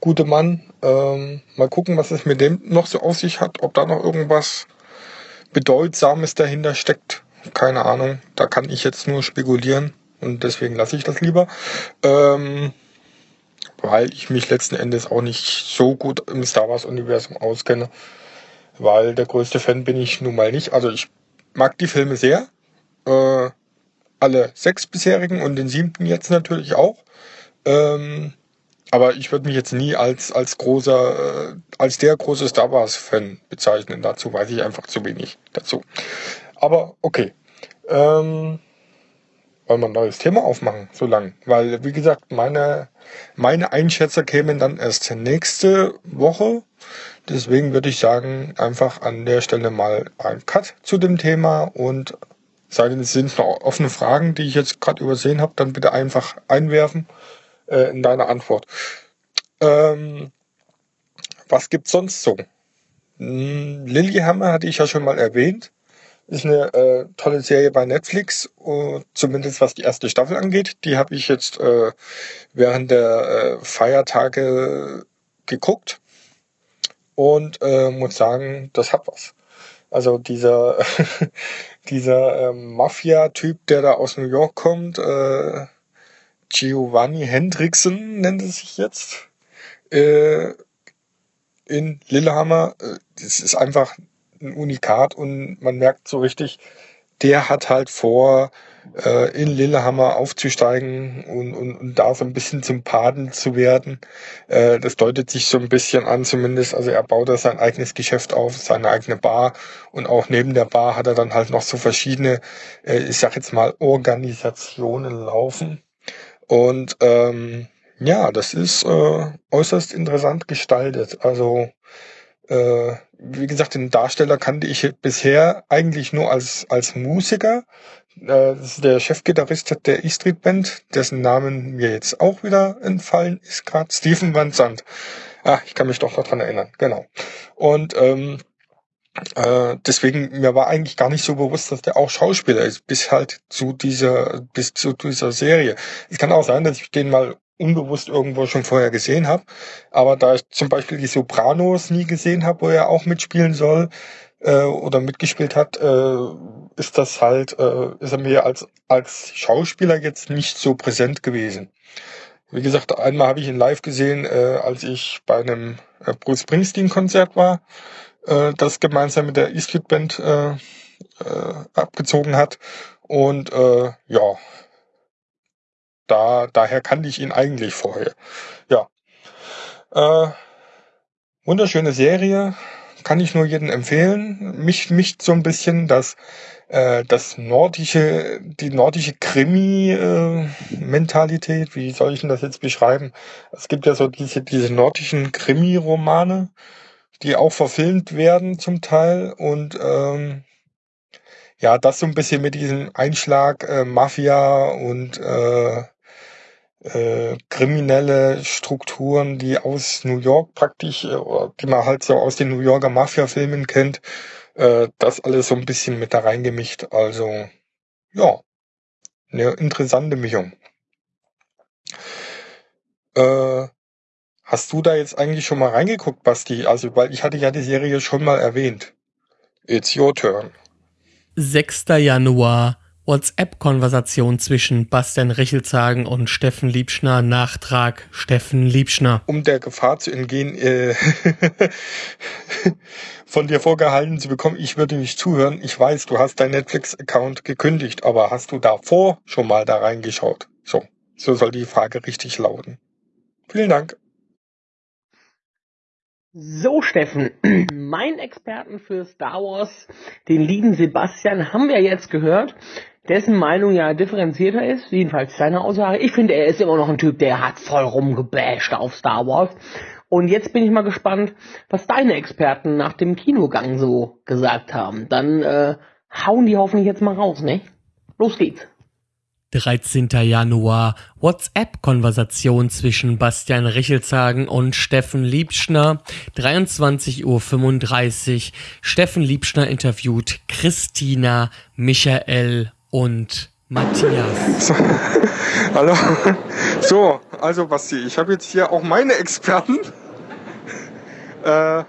gute Mann. Ähm, mal gucken, was es mit dem noch so auf sich hat, ob da noch irgendwas Bedeutsames dahinter steckt. Keine Ahnung, da kann ich jetzt nur spekulieren und deswegen lasse ich das lieber. Ähm, weil ich mich letzten Endes auch nicht so gut im Star Wars Universum auskenne. Weil der größte Fan bin ich nun mal nicht. Also ich mag die Filme sehr. Äh, alle sechs bisherigen und den siebten jetzt natürlich auch. Ähm, aber ich würde mich jetzt nie als, als großer, äh, als der große Star Wars Fan bezeichnen. Dazu weiß ich einfach zu wenig dazu. Aber okay. Ähm, wollen wir ein neues Thema aufmachen, so lang? Weil, wie gesagt, meine, meine Einschätzer kämen dann erst nächste Woche. Deswegen würde ich sagen, einfach an der Stelle mal ein Cut zu dem Thema und sei denn, es sind noch offene Fragen, die ich jetzt gerade übersehen habe, dann bitte einfach einwerfen äh, in deine Antwort. Ähm, was gibt's sonst so? Hm, Lilyhammer hatte ich ja schon mal erwähnt. Ist eine äh, tolle Serie bei Netflix, uh, zumindest was die erste Staffel angeht. Die habe ich jetzt äh, während der äh, Feiertage geguckt und äh, muss sagen, das hat was. Also dieser dieser ähm, Mafia-Typ, der da aus New York kommt, äh, Giovanni Hendrickson nennt es sich jetzt, äh, in Lillehammer. Äh, das ist einfach ein Unikat und man merkt so richtig, der hat halt vor, äh, in Lillehammer aufzusteigen und, und, und da so ein bisschen zum Paden zu werden. Äh, das deutet sich so ein bisschen an zumindest. Also er baut da sein eigenes Geschäft auf, seine eigene Bar und auch neben der Bar hat er dann halt noch so verschiedene, äh, ich sag jetzt mal, Organisationen laufen. Und ähm, ja, das ist äh, äußerst interessant gestaltet. Also äh, wie gesagt, den Darsteller kannte ich bisher eigentlich nur als, als Musiker. Äh, das ist der Chefgitarrist der E-Street Band, dessen Namen mir jetzt auch wieder entfallen ist, gerade Stephen Van Zandt. Ah, ich kann mich doch dran erinnern, genau. Und ähm, äh, deswegen, mir war eigentlich gar nicht so bewusst, dass der auch Schauspieler ist, bis halt zu dieser, bis zu dieser Serie. Es kann auch sein, dass ich den mal unbewusst irgendwo schon vorher gesehen habe. Aber da ich zum Beispiel die Sopranos nie gesehen habe, wo er auch mitspielen soll äh, oder mitgespielt hat, äh, ist das halt, äh, ist er mir als, als Schauspieler jetzt nicht so präsent gewesen. Wie gesagt, einmal habe ich ihn live gesehen, äh, als ich bei einem äh, Bruce Springsteen-Konzert war, äh, das gemeinsam mit der E-Street Band äh, äh, abgezogen hat. Und äh, ja, da, daher kannte ich ihn eigentlich vorher. Ja. Äh, wunderschöne Serie. kann ich nur jedem empfehlen. Mich mich so ein bisschen das äh, das nordische die nordische Krimi äh. Wie soll ich denn das jetzt beschreiben? Es gibt ja so diese diese nordischen Krimi Romane, die auch verfilmt werden zum Teil und ähm, ja, das so ein bisschen mit diesem Einschlag äh, Mafia und äh, äh, kriminelle Strukturen, die aus New York praktisch, äh, die man halt so aus den New Yorker Mafia-Filmen kennt, äh, das alles so ein bisschen mit da reingemischt. Also, ja, eine interessante Mischung. Äh, hast du da jetzt eigentlich schon mal reingeguckt, Basti? Also, weil ich hatte ja die Serie schon mal erwähnt. It's your turn. 6. Januar WhatsApp-Konversation zwischen Bastian Richelshagen und Steffen Liebschner. Nachtrag Steffen Liebschner. um der Gefahr zu entgehen, äh, von dir vorgehalten zu bekommen, ich würde nicht zuhören. Ich weiß, du hast deinen Netflix-Account gekündigt, aber hast du davor schon mal da reingeschaut? So, so soll die Frage richtig lauten. Vielen Dank. So, Steffen, mein Experten für Star Wars, den lieben Sebastian, haben wir jetzt gehört, dessen Meinung ja differenzierter ist, jedenfalls seine Aussage. Ich finde, er ist immer noch ein Typ, der hat voll rumgebasht auf Star Wars. Und jetzt bin ich mal gespannt, was deine Experten nach dem Kinogang so gesagt haben. Dann äh, hauen die hoffentlich jetzt mal raus, ne? Los geht's. 13. Januar WhatsApp-Konversation zwischen Bastian Richelshagen und Steffen Liebschner. 23.35 Uhr. Steffen Liebschner interviewt Christina, Michael und Matthias. So, hallo. So, also Basti, ich habe jetzt hier auch meine Experten. Äh,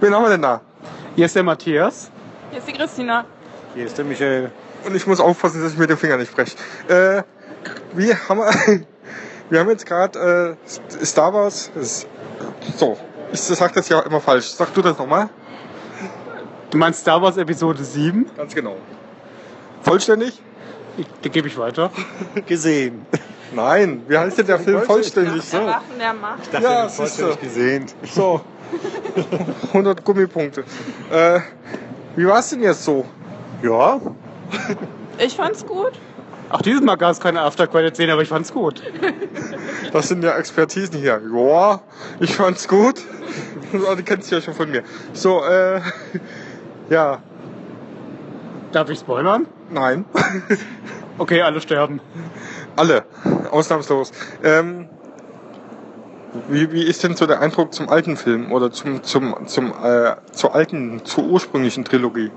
wen haben wir denn da? Hier ist der Matthias. Hier ist die Christina. Hier ist der Michael. Und ich muss aufpassen, dass ich mir den Finger nicht breche. Äh, wir haben, wir haben jetzt gerade äh, Star Wars. ist- So, ich sag das ja immer falsch. Sag du das nochmal? Du meinst Star Wars Episode 7? Ganz genau. Vollständig? Ich, die gebe ich weiter. gesehen. Nein, wie heißt denn der Film vollständig? Der Wachen der Macht. dachte, Ja, vollständig gesehen. So, 100 Gummipunkte. Äh, wie war's denn jetzt so? Ja, Ich fand's gut. Auch dieses Mal gab es keine After-Credit-Szene, aber ich fand's gut. Das sind ja Expertisen hier. Ja, ich fand's gut. Die kennst du ja schon von mir. So, äh, ja, Darf ich spoilern? Nein. Okay, alle sterben. Alle, ausnahmslos. Ähm, wie, wie ist denn so der Eindruck zum alten Film oder zum, zum, zum, äh, zur alten, zur ursprünglichen Trilogie?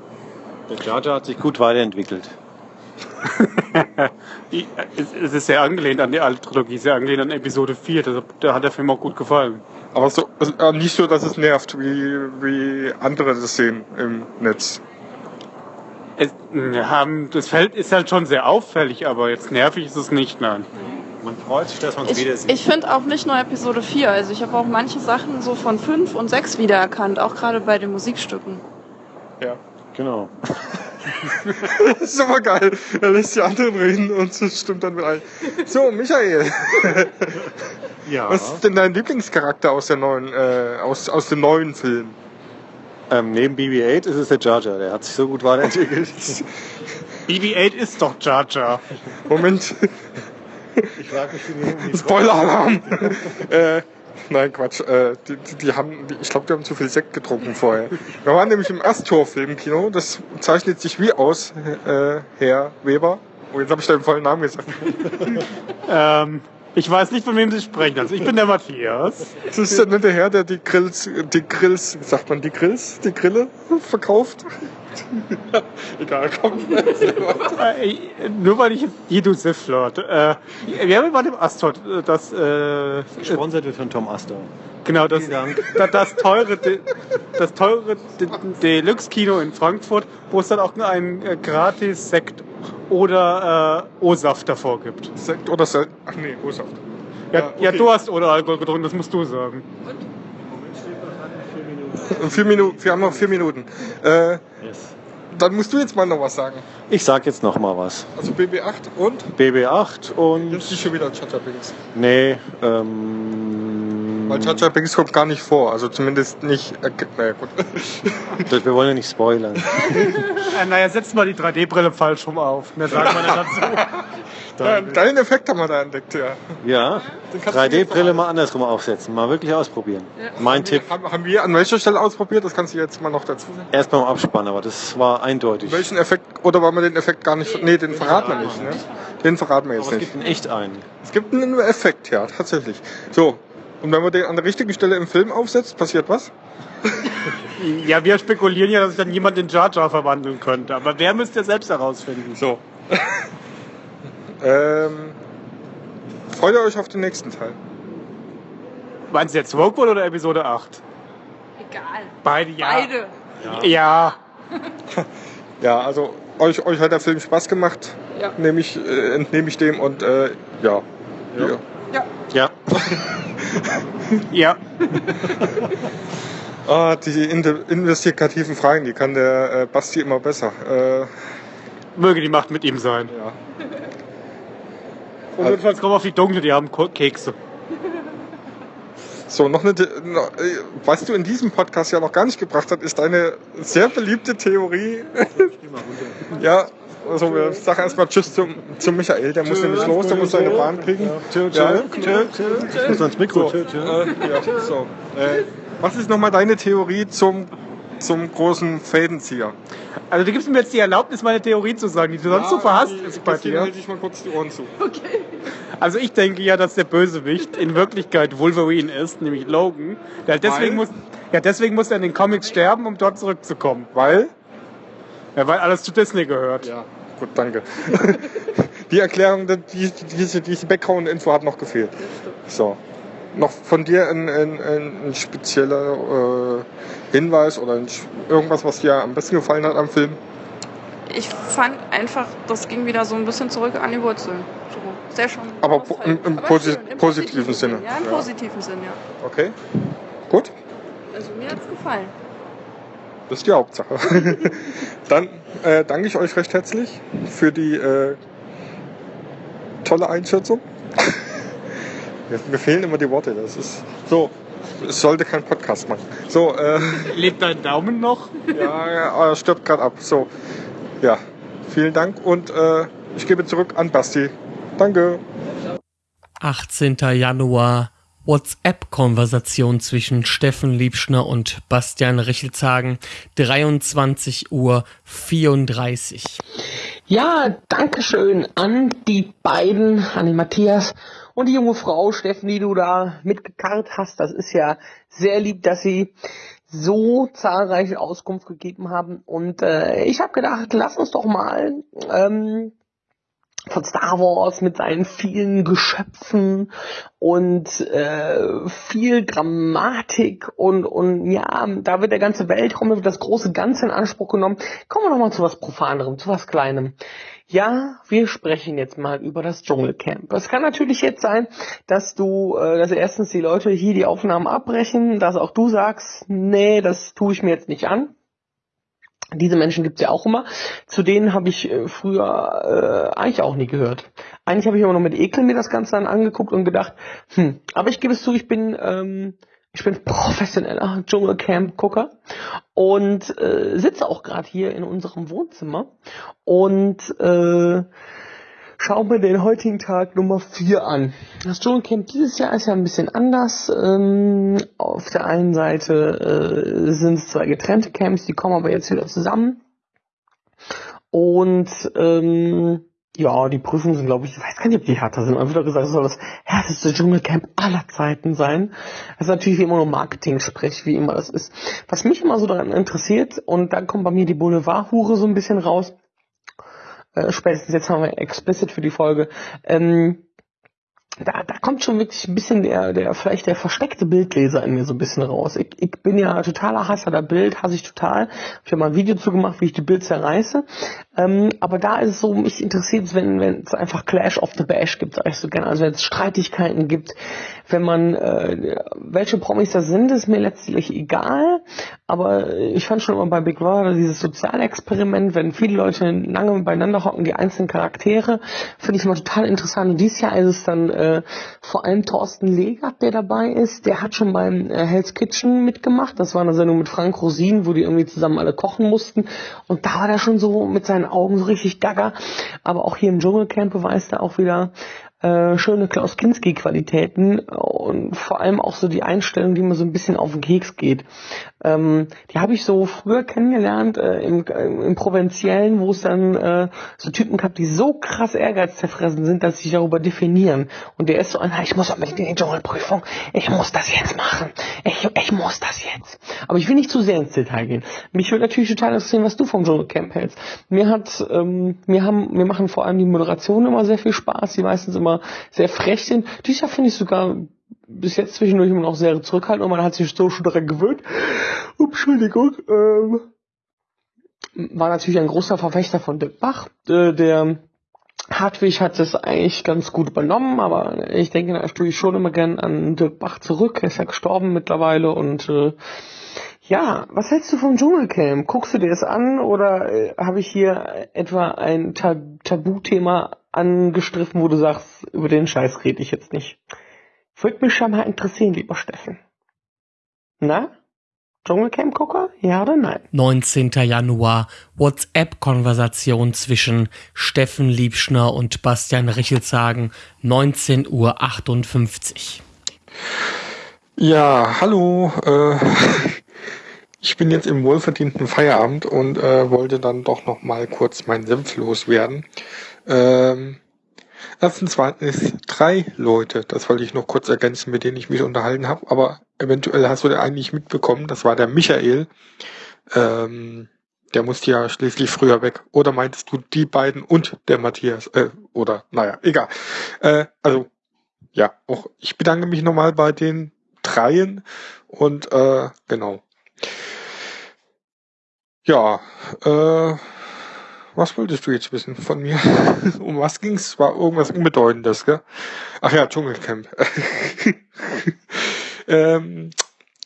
der Jar hat sich gut weiterentwickelt. Es ist sehr angelehnt an die alte Trilogie, sehr angelehnt an Episode 4. Deshalb da hat der Film auch gut gefallen. Aber so, äh, nicht so, dass es nervt, wie, wie andere das sehen im Netz. Es, wir haben, das Feld ist halt schon sehr auffällig, aber jetzt nervig ist es nicht, nein. Man freut sich, dass man es Ich, wieder sieht. ich finde auch nicht nur Episode 4. Also ich habe auch manche Sachen so von 5 und 6 wiedererkannt, auch gerade bei den Musikstücken. Ja. Genau. Das ist aber geil. Er lässt die anderen reden und es stimmt dann mit ein. So, Michael, Ja. was ist denn dein Lieblingscharakter aus der neuen, äh, aus, aus dem neuen Film? Ähm, neben BB-8 ist es der Jar Jar. Der hat sich so gut weiterentwickelt. BB-8 ist doch Jar Jar. Moment, ich frage mich, wie die Spoiler-Alarm! äh, nein, Quatsch. Äh, die, die, die haben, die, ich glaube, die haben zu viel Sekt getrunken vorher. Wir waren nämlich im Astor-Film Kino. Das zeichnet sich wie aus, äh, Herr Weber. Oh, jetzt habe ich deinen vollen Namen gesagt. Ähm, ich weiß nicht, von wem Sie sprechen. Also ich bin der Matthias. Das ist der nette Herr, der die Grills, die Grills, sagt man, die Grills, die Grille verkauft. Egal, komm. Äh, nur weil ich Jedu Sith Lord. Äh, wir haben bei dem Astor das, äh, Gesponsert wird von Tom Astor. Genau, das, das, das teure, das teure De- Deluxe-Kino in Frankfurt, wo es dann auch einen äh, gratis Sekt oder äh, O-Saft davor gibt. Sekt oder Sekt? Ach nee, O-Saft. Ja, Ja, ja, okay. du hast ohne Alkohol getrunken, das musst du sagen. Vier Minuten, wir haben noch vier Minuten. Äh, Yes. dann musst du jetzt mal noch was sagen. Ich sag jetzt noch mal was. Also BB8 und? BB-8 und... Jetzt nicht schon wieder Chatter. Nee, ähm... Weil Jar Binks kommt gar nicht vor, also zumindest nicht. Äh, naja, gut. Das- Wir wollen ja nicht spoilern. Äh, naja, setzt mal die 3D-Brille falsch rum auf. Mehr sagt man ja dazu. Ja, Deinen Effekt haben wir da entdeckt, ja. Ja, Den kannst du jetzt 3D-Brille mal andersrum aufsetzen. Mal wirklich ausprobieren. Mein Tipp, Haben, haben wir an welcher Stelle ausprobiert? Das kannst du jetzt mal noch dazu sagen. erst beim Abspannen, aber das war eindeutig. Welchen Effekt, oder wollen wir den Effekt gar nicht, nee, den verraten wir nicht, ne? Den verraten wir jetzt Aber es nicht. gibt in echt einen. Es gibt einen Effekt, ja, tatsächlich. So. Und wenn man den an der richtigen Stelle im Film aufsetzt, passiert was? Ja, wir spekulieren ja, dass sich dann jemand in Jar Jar verwandeln könnte. Aber wer müsst ihr selbst herausfinden? So. ähm, freut ihr euch auf den nächsten Teil? Meinst du jetzt Rogue One oder Episode 8? Egal. Beide, ja. Beide. Ja. Ja, also euch, euch hat der Film Spaß gemacht, Ja. nehme ich, äh, entnehme ich dem und äh, ja. ja. Ja, Ja. Ah, die in- investigativen Fragen, die kann der äh, Basti immer besser. Äh, Möge die Macht mit ihm sein. ja. Und notfalls kommen auf die Dunkle, die haben Kekse. So, noch eine, äh, was du in diesem Podcast ja noch gar nicht gebracht hast, ist eine sehr beliebte Theorie. ja, also wir sagen erstmal Tschüss zum, zum Michael, der muss nämlich los, der muss seine Bahn kriegen. tschö, tschö, Ja. tschö, tschö. Ich muss ans Mikro. Tschö, tschö. Äh, ja, so. Was ist nochmal deine Theorie zum, zum großen Fädenzieher? Also du gibst mir jetzt die Erlaubnis, meine Theorie zu sagen, die du sonst so verhasst ist bei dir. halte ich mal kurz die Ohren zu. Also ich denke ja, dass der Bösewicht in Wirklichkeit Wolverine ist, nämlich Logan. Ja, deswegen, Weil? muss, ja, deswegen muss er in den Comics sterben, um dort zurückzukommen. Weil? Ja, weil alles zu Disney gehört. Ja, gut, danke. die Erklärung, die, die, diese, diese Background-Info hat noch gefehlt. So. Noch von dir ein, ein, ein, spezieller äh, Hinweis oder ein, irgendwas, was dir am besten gefallen hat am Film? Ich fand einfach, das ging wieder so ein bisschen zurück an die Wurzeln. So, sehr schön. Aber po- im- im posi- schön, positiven Sinne. Ja, im Ja. positiven Sinn, ja. Okay. Gut, Also mir hat's gefallen. Das ist die Hauptsache. Dann äh, danke ich euch recht herzlich für die äh, tolle Einschätzung. mir, fehlen immer die Worte. Das ist so. Es sollte kein Podcast machen. So, äh, Lebt dein Daumen noch? ja, ja, er stirbt gerade ab. So, ja, vielen Dank und äh, ich gebe zurück an Basti. Danke. 18. Januar WhatsApp-Konversation zwischen Steffen Liebschner und Bastian Richelshagen, 23 Uhr 34. Ja, Dankeschön an die beiden, an den Matthias und die junge Frau Steffen, die du da mitgekarrt hast. Das ist ja sehr lieb, dass sie so zahlreiche Auskunft gegeben haben. Und äh, ich habe gedacht, lass uns doch mal ähm, von Star Wars mit seinen vielen Geschöpfen und äh, viel Grammatik und und ja, da wird der ganze Weltraum, das große Ganze in Anspruch genommen. Kommen wir noch mal zu was Profanerem, zu was Kleinem. Ja, wir sprechen jetzt mal über das Dschungelcamp. Es kann natürlich jetzt sein, dass du, äh, dass erstens die Leute hier die Aufnahmen abbrechen, dass auch du sagst, nee, das tue ich mir jetzt nicht an. Diese Menschen gibt's ja auch immer. Zu denen habe ich äh, früher äh, eigentlich auch nie gehört. Eigentlich habe ich immer noch mit Ekel mir das Ganze dann angeguckt und gedacht, hm, aber ich gebe es zu, ich bin ähm, ich bin professioneller Dschungelcamp-Gucker und äh, sitze auch gerade hier in unserem Wohnzimmer und äh, schau mir den heutigen Tag Nummer 4 an. Das Dschungelcamp dieses Jahr ist ja ein bisschen anders. Ähm, auf der einen Seite äh, sind es zwei getrennte Camps, die kommen aber jetzt wieder zusammen. Und ähm, ja, die Prüfungen sind, glaube ich, ich weiß gar nicht, ob die härter sind. Man wird gesagt, es soll das härteste Dschungelcamp aller Zeiten sein. Das ist natürlich wie immer nur Marketing-Sprech, wie immer das ist. Was mich immer so daran interessiert, und dann kommt bei mir die Boulevard-Hure so ein bisschen raus, äh, spätestens jetzt haben wir explicit für die Folge, ähm, da, da kommt schon wirklich ein bisschen der, der, vielleicht der versteckte Bildleser in mir so ein bisschen raus. Ich, ich bin ja totaler Hasser der Bild, hasse ich total. Ich habe mal ein Video zu gemacht, wie ich die Bild zerreiße. Ähm, aber da ist es so, mich interessiert es, wenn wenn es einfach Clash of the Bash gibt, sag ich so gerne. Also wenn es Streitigkeiten gibt, wenn man, äh, welche Promis das sind, ist mir letztlich egal. Aber ich fand schon immer bei Big Brother dieses Sozialexperiment, wenn viele Leute lange beieinander hocken, die einzelnen Charaktere, finde ich immer total interessant. Und dieses Jahr ist es dann äh, vor allem Thorsten Legert, der dabei ist. Der hat schon beim äh, Hell's Kitchen mitgemacht. Das war eine Sendung mit Frank Rosin, wo die irgendwie zusammen alle kochen mussten. Und da war der schon so mit seinen Augen so richtig gaga. Aber auch hier im Dschungelcamp beweist er auch wieder, äh, schöne Klaus Kinski Qualitäten und vor allem auch so die Einstellung, die mir so ein bisschen auf den Keks geht. Ähm, die habe ich so früher kennengelernt äh, im, im Provinziellen, wo es dann äh, so Typen gab, die so krass ehrgeizzerfressen sind, dass sie sich darüber definieren. Und der ist so einer, ich muss in die Dschungelprüfung, ich muss das jetzt machen, ich, ich muss das jetzt. Aber ich will nicht zu sehr ins Detail gehen. Mich würde natürlich total interessieren, was du vom Dschungelcamp hältst. Mir hat, ähm, mir haben, mir machen vor allem die Moderationen immer sehr viel Spaß, die meistens immer sehr frech sind. Dieses Jahr finde ich sogar bis jetzt zwischendurch immer noch sehr zurückhaltend und man hat sich so schon daran gewöhnt. Ups, Entschuldigung. Ähm, war natürlich ein großer Verfechter von Dirk Bach. Äh, der Hartwig hat es eigentlich ganz gut übernommen, aber ich denke natürlich schon immer gern an Dirk Bach zurück. Er ist ja gestorben mittlerweile und äh, ja, was hältst du vom Dschungelcamp? Guckst du dir das an oder äh, habe ich hier etwa ein Ta Tabuthema angestriffen, wo du sagst, über den Scheiß rede ich jetzt nicht? Würde mich schon mal interessieren, lieber Steffen. Na? Dschungelcamp-Gucker? Ja oder nein? 19. Januar. WhatsApp-Konversation zwischen Steffen Liebschner und Bastian Richelzagen. 19.58 Uhr. Ja, hallo. Äh, ich bin jetzt im wohlverdienten Feierabend und äh, wollte dann doch noch mal kurz meinen Senf loswerden. Ähm, erstens waren es drei Leute, das wollte ich noch kurz ergänzen, mit denen ich mich unterhalten habe, aber eventuell hast du den eigentlich mitbekommen, das war der Michael. Ähm, der musste ja schließlich früher weg. Oder meintest du die beiden und der Matthias? Äh, oder, naja, egal. Äh, also, ja, auch ich bedanke mich nochmal bei den dreien und äh, genau. Ja, äh, was wolltest du jetzt wissen von mir? um was ging's? War irgendwas Unbedeutendes, gell? Ach ja, Dschungelcamp. ähm,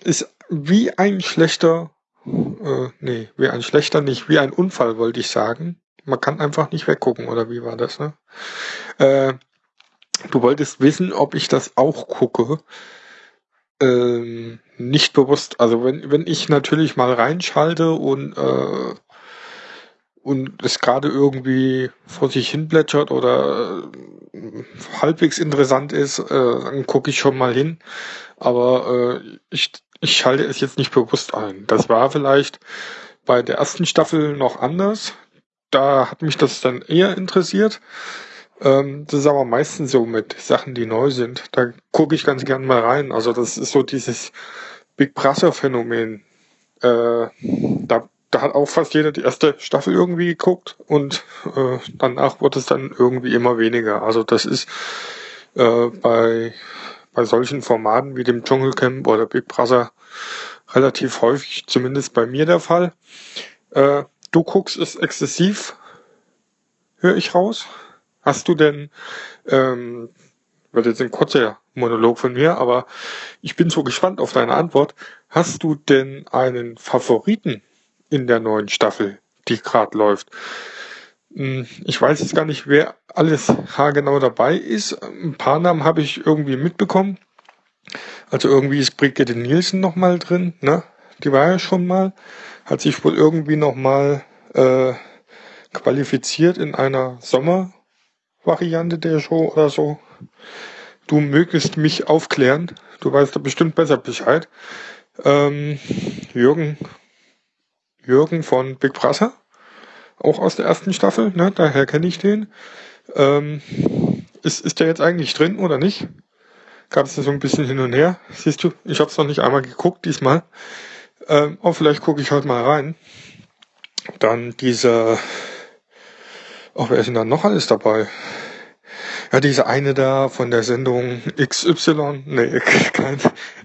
ist wie ein schlechter, äh, nee, wie ein schlechter nicht, wie ein Unfall wollte ich sagen. Man kann einfach nicht weggucken, oder wie war das, ne? Äh, du wolltest wissen, ob ich das auch gucke. Ähm, nicht bewusst. Also wenn, wenn ich natürlich mal reinschalte und äh, und es gerade irgendwie vor sich hin plätschert oder äh, halbwegs interessant ist, äh, dann gucke ich schon mal hin. Aber äh, ich, ich schalte es jetzt nicht bewusst ein. Das war vielleicht bei der ersten Staffel noch anders. Da hat mich das dann eher interessiert. Ähm, das ist aber meistens so mit Sachen, die neu sind. Da gucke ich ganz gern mal rein. Also das ist so dieses Big Brother Phänomen. Äh, da da hat auch fast jeder die erste Staffel irgendwie geguckt und äh, danach wurde es dann irgendwie immer weniger. Also das ist äh, bei, bei solchen Formaten wie dem Dschungelcamp oder Big Brother relativ häufig, zumindest bei mir der Fall. Äh, du guckst es exzessiv, höre ich raus. Hast du denn, ähm, wird jetzt ein kurzer Monolog von mir, aber ich bin so gespannt auf deine Antwort. Hast du denn einen Favoriten in der neuen Staffel, die gerade läuft. Hm, ich weiß jetzt gar nicht, wer alles haargenau dabei ist. Ein paar Namen habe ich irgendwie mitbekommen. Also irgendwie ist Brigitte Nielsen nochmal drin, ne? Die war ja schon mal. Hat sich wohl irgendwie nochmal äh, qualifiziert in einer Sommervariante der Show oder so. Du mögest mich aufklären. Du weißt da bestimmt besser Bescheid. Ähm, Jürgen Jürgen von Big Brother, auch aus der ersten Staffel, ne? daher kenne ich den. Ähm, ist, ist der jetzt eigentlich drin oder nicht? Gab es da so ein bisschen hin und her. Siehst du, ich habe es noch nicht einmal geguckt diesmal. Ähm, aber vielleicht gucke ich heute mal rein. Dann dieser, oh, wer ist denn da noch alles dabei? Ja, diese eine da von der Sendung XY, nee, kein,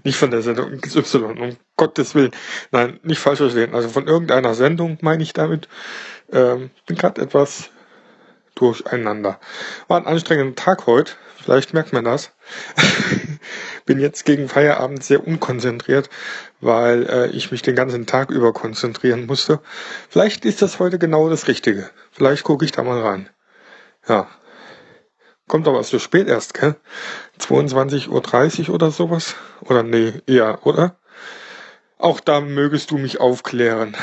nicht von der Sendung XY, um Gottes Willen. Nein, nicht falsch verstehen. Also von irgendeiner Sendung meine ich damit. Ähm, bin gerade etwas durcheinander. War ein anstrengender Tag heute, vielleicht merkt man das. bin jetzt gegen Feierabend sehr unkonzentriert, weil äh, ich mich den ganzen Tag über konzentrieren musste. Vielleicht ist das heute genau das Richtige. Vielleicht gucke ich da mal rein. Ja. Kommt aber so spät erst, gell? 22.30 Uhr oder sowas? Oder nee, eher, oder? Auch da mögest du mich aufklären.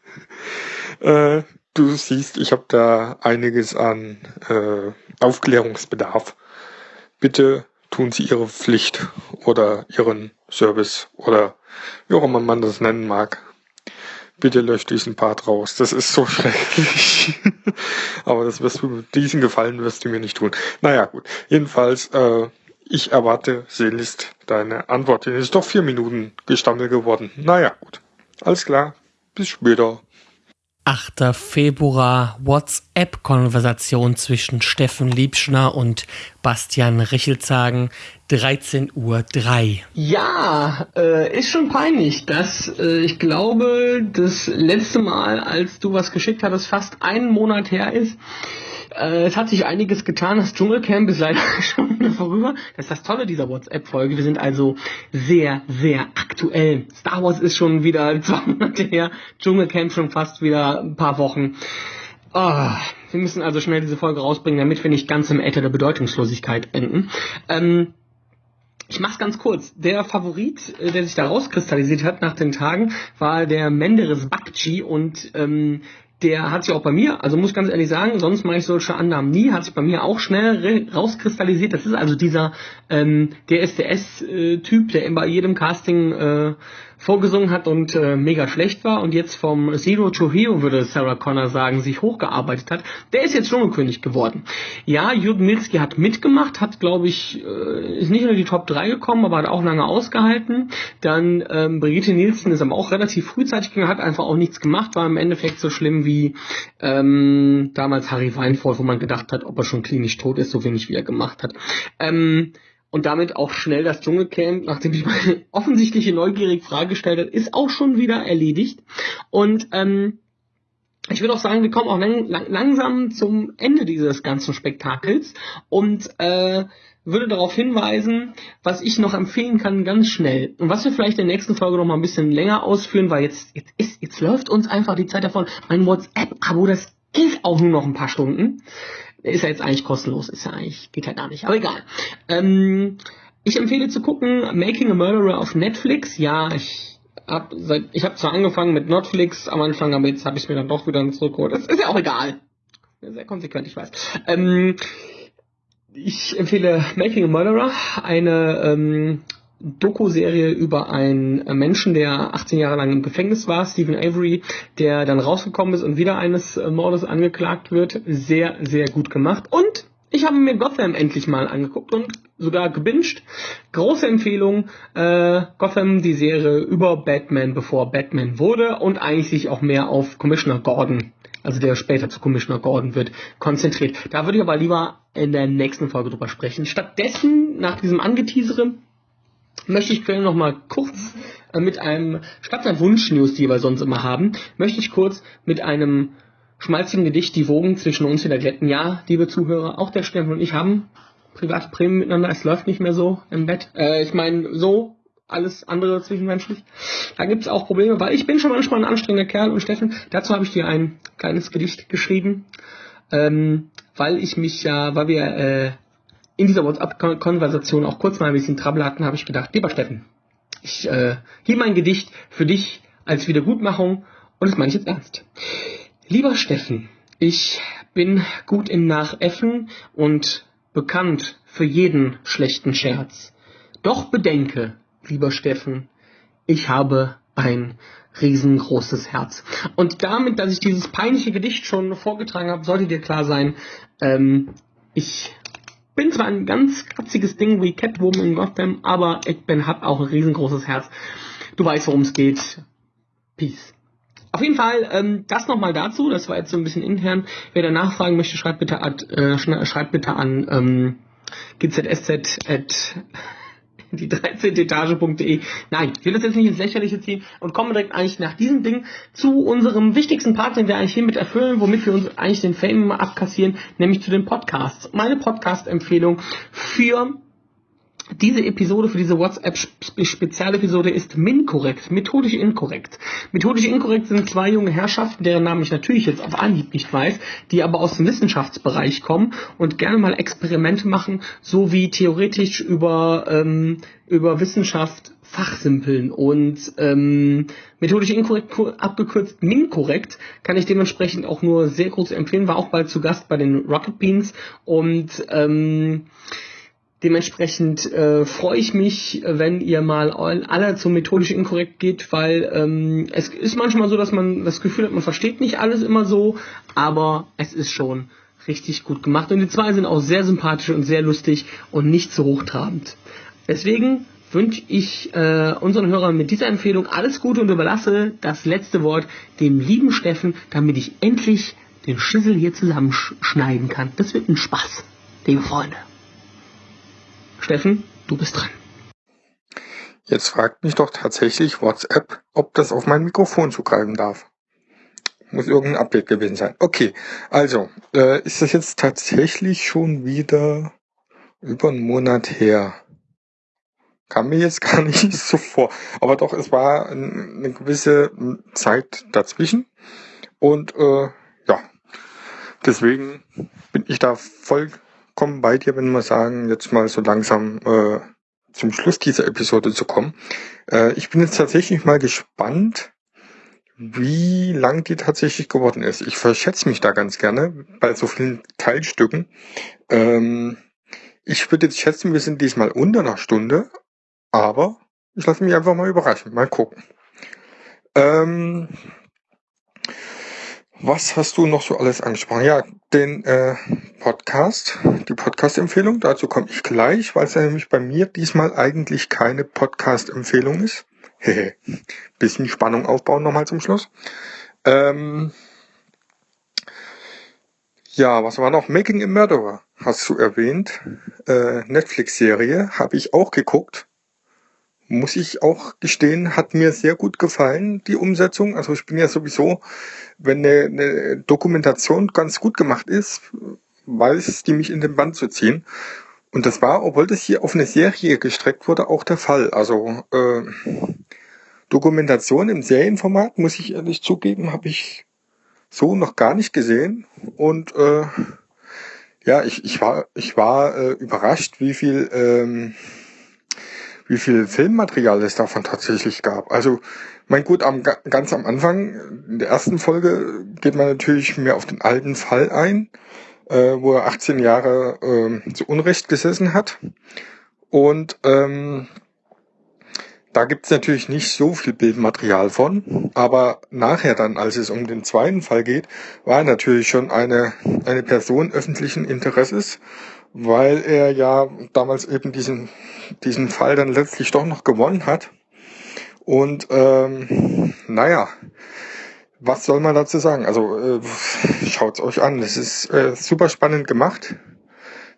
äh, du siehst, ich habe da einiges an äh, Aufklärungsbedarf. Bitte tun Sie Ihre Pflicht oder Ihren Service oder wie auch immer man das nennen mag. Bitte löscht diesen Part raus. Das ist so schrecklich. Aber das wirst du, diesen Gefallen wirst du mir nicht tun. Naja, gut. Jedenfalls, äh, ich erwarte sehnlichst deine Antwort. Es ist doch vier Minuten gestammelt geworden. Naja, gut. Alles klar. Bis später. 8. Februar WhatsApp-Konversation zwischen Steffen Liebschner und Bastian Richelzagen, 13.03 Uhr. Ja, äh, ist schon peinlich, dass äh, ich glaube, das letzte Mal, als du was geschickt hattest, fast einen Monat her ist. Äh, es hat sich einiges getan. Das Dschungelcamp ist leider schon wieder vorüber. Das ist das Tolle dieser WhatsApp-Folge. Wir sind also sehr, sehr aktuell. Star Wars ist schon wieder zwei Monate her. Dschungelcamp schon fast wieder ein paar Wochen. Oh, wir müssen also schnell diese Folge rausbringen, damit wir nicht ganz im Äther der Bedeutungslosigkeit enden. Ähm, ich mach's ganz kurz. Der Favorit, äh, der sich da rauskristallisiert hat nach den Tagen, war der Menderes Bakchi und ähm, der hat sich auch bei mir, also muss ganz ehrlich sagen, sonst mache ich solche Annahmen nie, hat sich bei mir auch schnell rauskristallisiert. Das ist also dieser ähm, DSDS-Typ, der bei jedem Casting äh, vorgesungen hat und äh, mega schlecht war und jetzt vom Zero to Hero, würde Sarah Connor sagen, sich hochgearbeitet hat, der ist jetzt Dschungelkönig geworden. Ja, Jürgen Milski hat mitgemacht, hat, glaube ich, äh, ist nicht nur die Top 3 gekommen, aber hat auch lange ausgehalten. Dann ähm, Brigitte Nielsen ist aber auch relativ frühzeitig gegangen, hat einfach auch nichts gemacht, war im Endeffekt so schlimm wie ähm, damals Harry Weinfurt, wo man gedacht hat, ob er schon klinisch tot ist, so wenig wie er gemacht hat. Ähm, und damit auch schnell das Dschungelcamp, nachdem ich meine offensichtliche neugierige Frage gestellt habe, ist auch schon wieder erledigt. Und ähm, ich würde auch sagen, wir kommen auch lang, lang, langsam zum Ende dieses ganzen Spektakels und äh, würde darauf hinweisen, was ich noch empfehlen kann, ganz schnell. Und was wir vielleicht in der nächsten Folge noch mal ein bisschen länger ausführen, weil jetzt, jetzt, ist, jetzt läuft uns einfach die Zeit davon. Mein WhatsApp-Abo, das geht auch nur noch ein paar Stunden. Ist ja jetzt eigentlich kostenlos, ist ja eigentlich, geht ja gar nicht, aber egal. Ähm, ich empfehle zu gucken Making a Murderer auf Netflix. Ja, ich hab habe zwar angefangen mit Netflix am Anfang, aber jetzt habe ich mir dann doch wieder zurückgeholt. Das ist ja auch egal. Sehr konsequent, ich weiß. Ähm, ich empfehle Making a Murderer, eine ähm, Doku-Serie über einen Menschen, der 18 Jahre lang im Gefängnis war, Stephen Avery, der dann rausgekommen ist und wieder eines äh, Mordes angeklagt wird. Sehr, sehr gut gemacht. Und ich habe mir Gotham endlich mal angeguckt und sogar gebinged. Große Empfehlung. Äh, Gotham, die Serie über Batman, bevor Batman wurde und eigentlich sich auch mehr auf Commissioner Gordon, also der später zu Commissioner Gordon wird, konzentriert. Da würde ich aber lieber in der nächsten Folge drüber sprechen. Stattdessen, nach diesem Angeteasere, möchte ich noch mal kurz äh, mit einem, statt der Wunsch-News, die wir sonst immer haben, möchte ich kurz mit einem schmalzigen Gedicht die Wogen zwischen uns wieder glätten. Ja, liebe Zuhörer, auch der Stefan und ich haben Prämien miteinander. Es läuft nicht mehr so im Bett. Äh, ich meine, so alles andere zwischenmenschlich. Da gibt es auch Probleme, weil ich bin schon manchmal ein anstrengender Kerl und Steffen, dazu habe ich dir ein kleines Gedicht geschrieben, ähm, weil ich mich ja, weil wir äh, in dieser WhatsApp-Konversation auch kurz mal ein bisschen Trouble hatten, habe ich gedacht, lieber Steffen, ich äh, hier mein Gedicht für dich als Wiedergutmachung und das meine ich jetzt ernst. Lieber Steffen, ich bin gut im Nachäffen und bekannt für jeden schlechten Scherz. Doch bedenke, lieber Steffen, ich habe ein riesengroßes Herz. Und damit, dass ich dieses peinliche Gedicht schon vorgetragen habe, sollte dir klar sein, ähm, ich bin zwar ein ganz kratziges Ding wie Catwoman in Gotham, aber ich bin, hab auch ein riesengroßes Herz. Du weißt, worum es geht. Peace. Auf jeden Fall, ähm, das nochmal dazu, das war jetzt so ein bisschen intern. Wer da nachfragen möchte, schreibt bitte, ad, äh, schreibt bitte an ähm, gzsz die 13. Etage.de. Nein, ich will das jetzt nicht ins Lächerliche ziehen und komme direkt eigentlich nach diesem Ding zu unserem wichtigsten Part, den wir eigentlich hiermit erfüllen, womit wir uns eigentlich den Fame immer abkassieren, nämlich zu den Podcasts. Meine Podcast-Empfehlung für diese Episode für diese WhatsApp-Spezialepisode ist minkorrekt, methodisch inkorrekt. Methodisch inkorrekt sind zwei junge Herrschaften, deren Namen ich natürlich jetzt auf Anhieb nicht weiß, die aber aus dem Wissenschaftsbereich kommen und gerne mal Experimente machen, so wie theoretisch über, ähm, über Wissenschaft fachsimpeln. Und ähm, methodisch inkorrekt abgekürzt minkorrekt kann ich dementsprechend auch nur sehr groß empfehlen, war auch bald zu Gast bei den Rocket Beans. Und ähm, Dementsprechend äh, freue ich mich, wenn ihr mal alle zum methodisch inkorrekt geht, weil ähm, es ist manchmal so, dass man das Gefühl hat, man versteht nicht alles immer so, aber es ist schon richtig gut gemacht. Und die zwei sind auch sehr sympathisch und sehr lustig und nicht so hochtrabend. Deswegen wünsche ich äh, unseren Hörern mit dieser Empfehlung alles Gute und überlasse das letzte Wort dem lieben Steffen, damit ich endlich den Schüssel hier zusammenschneiden kann. Das wird ein Spaß, liebe Freunde. Steffen, du bist dran. Jetzt fragt mich doch tatsächlich WhatsApp, ob das auf mein Mikrofon zugreifen darf. Muss irgendein Update gewesen sein. Okay, also, äh, ist das jetzt tatsächlich schon wieder über einen Monat her? Kam mir jetzt gar nicht so vor. Aber doch, es war eine gewisse Zeit dazwischen. Und äh, ja, deswegen bin ich da voll vollkommen bei dir, wenn wir sagen, jetzt mal so langsam äh, zum Schluss dieser Episode zu kommen. Äh, ich bin jetzt tatsächlich mal gespannt, wie lang die tatsächlich geworden ist. Ich verschätze mich da ganz gerne bei so vielen Teilstücken. Ähm, ich würde jetzt schätzen, wir sind diesmal unter einer Stunde, aber ich lasse mich einfach mal überraschen. Mal gucken. Ähm, was hast du noch so alles angesprochen? Ja, den äh, Podcast, die Podcast-Empfehlung, dazu komme ich gleich, weil es ja nämlich bei mir diesmal eigentlich keine Podcast-Empfehlung ist. Bisschen Spannung aufbauen nochmal zum Schluss. Ähm, ja, was war noch? Making a Murderer hast du erwähnt. Äh, Netflix-Serie habe ich auch geguckt muss ich auch gestehen, hat mir sehr gut gefallen, die Umsetzung. Also ich bin ja sowieso, wenn eine, eine Dokumentation ganz gut gemacht ist, weiß die mich in den Band zu ziehen. Und das war, obwohl das hier auf eine Serie gestreckt wurde, auch der Fall. Also äh, Dokumentation im Serienformat, muss ich ehrlich zugeben, habe ich so noch gar nicht gesehen. Und äh, ja, ich, ich war, ich war äh, überrascht, wie viel ähm, wie viel Filmmaterial es davon tatsächlich gab. Also, mein gut, am, ganz am Anfang, in der ersten Folge, geht man natürlich mehr auf den alten Fall ein, äh, wo er 18 Jahre äh, zu Unrecht gesessen hat. Und ähm, da gibt's natürlich nicht so viel Bildmaterial von, aber nachher dann, als es um den zweiten Fall geht, war er natürlich schon eine, eine Person öffentlichen Interesses weil er ja damals eben diesen, diesen Fall dann letztlich doch noch gewonnen hat. Und ähm, naja, was soll man dazu sagen? Also äh, schaut's euch an. Es ist äh, super spannend gemacht.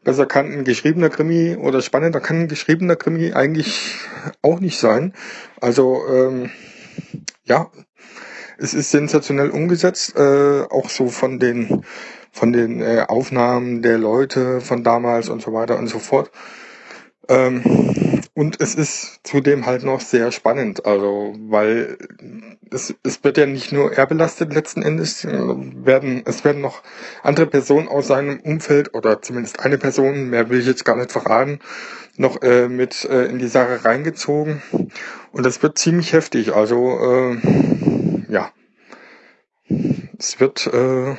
Besser kann ein geschriebener Krimi oder spannender kann ein geschriebener Krimi eigentlich auch nicht sein. Also ähm, ja, es ist sensationell umgesetzt, äh, auch so von den von den äh, Aufnahmen der Leute von damals und so weiter und so fort. Ähm, und es ist zudem halt noch sehr spannend, also weil es, es wird ja nicht nur er belastet letzten Endes, werden es werden noch andere Personen aus seinem Umfeld oder zumindest eine Person, mehr will ich jetzt gar nicht verraten, noch äh, mit äh, in die Sache reingezogen und das wird ziemlich heftig. Also äh, ja, es wird äh,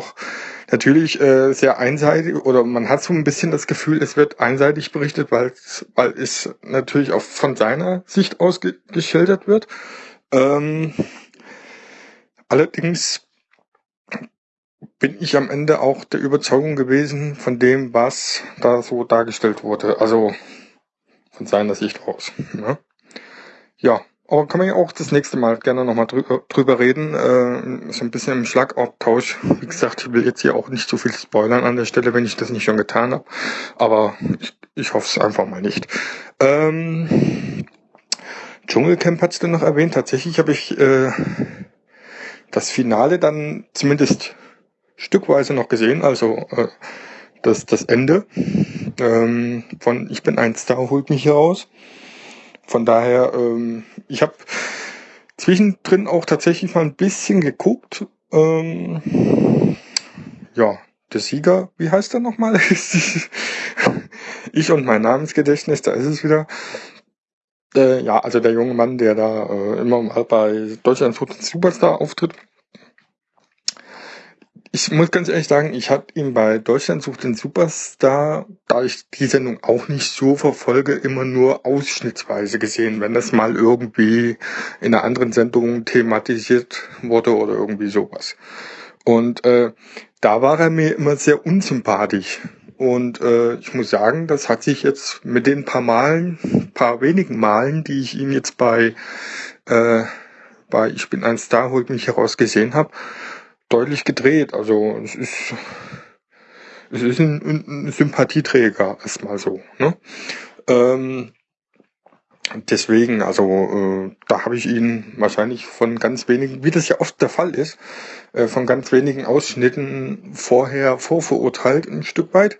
doch natürlich äh, sehr einseitig oder man hat so ein bisschen das Gefühl, es wird einseitig berichtet, weil, es natürlich auch von seiner Sicht aus ge geschildert wird. Ähm, allerdings bin ich am Ende auch der Überzeugung gewesen von dem, was da so dargestellt wurde. Also von seiner Sicht aus. Ne? Ja, aber kann man ja auch das nächste Mal gerne nochmal drüber, drüber reden. Äh, so ein bisschen im Schlagabtausch. Wie gesagt, ich will jetzt hier auch nicht zu viel spoilern an der Stelle, wenn ich das nicht schon getan habe. Aber ich, ich hoffe es einfach mal nicht. Ähm, Dschungelcamp hat's denn noch erwähnt. Tatsächlich habe ich äh, das Finale dann zumindest stückweise noch gesehen, also äh, das, das Ende ähm, von Ich bin ein Star holt mich hier raus. Von daher, ähm, ich habe zwischendrin auch tatsächlich mal ein bisschen geguckt. Ähm, ja, der Sieger, wie heißt er nochmal? ich und mein Namensgedächtnis, da ist es wieder. Äh, ja, also der junge Mann, der da äh, immer mal bei Deutschland Superstar auftritt. Ich muss ganz ehrlich sagen, ich habe ihn bei Deutschland sucht den Superstar, da ich die Sendung auch nicht so verfolge, immer nur ausschnittsweise gesehen, wenn das mal irgendwie in einer anderen Sendung thematisiert wurde oder irgendwie sowas. Und äh, da war er mir immer sehr unsympathisch. Und äh, ich muss sagen, das hat sich jetzt mit den paar Malen, paar wenigen Malen, die ich ihn jetzt bei, äh, bei Ich bin ein Star, holt mich heraus gesehen habe, deutlich gedreht. Also es ist, es ist ein, ein Sympathieträger, erstmal so. Ne? Ähm, deswegen, also äh, da habe ich ihn wahrscheinlich von ganz wenigen, wie das ja oft der Fall ist, äh, von ganz wenigen Ausschnitten vorher vorverurteilt ein Stück weit.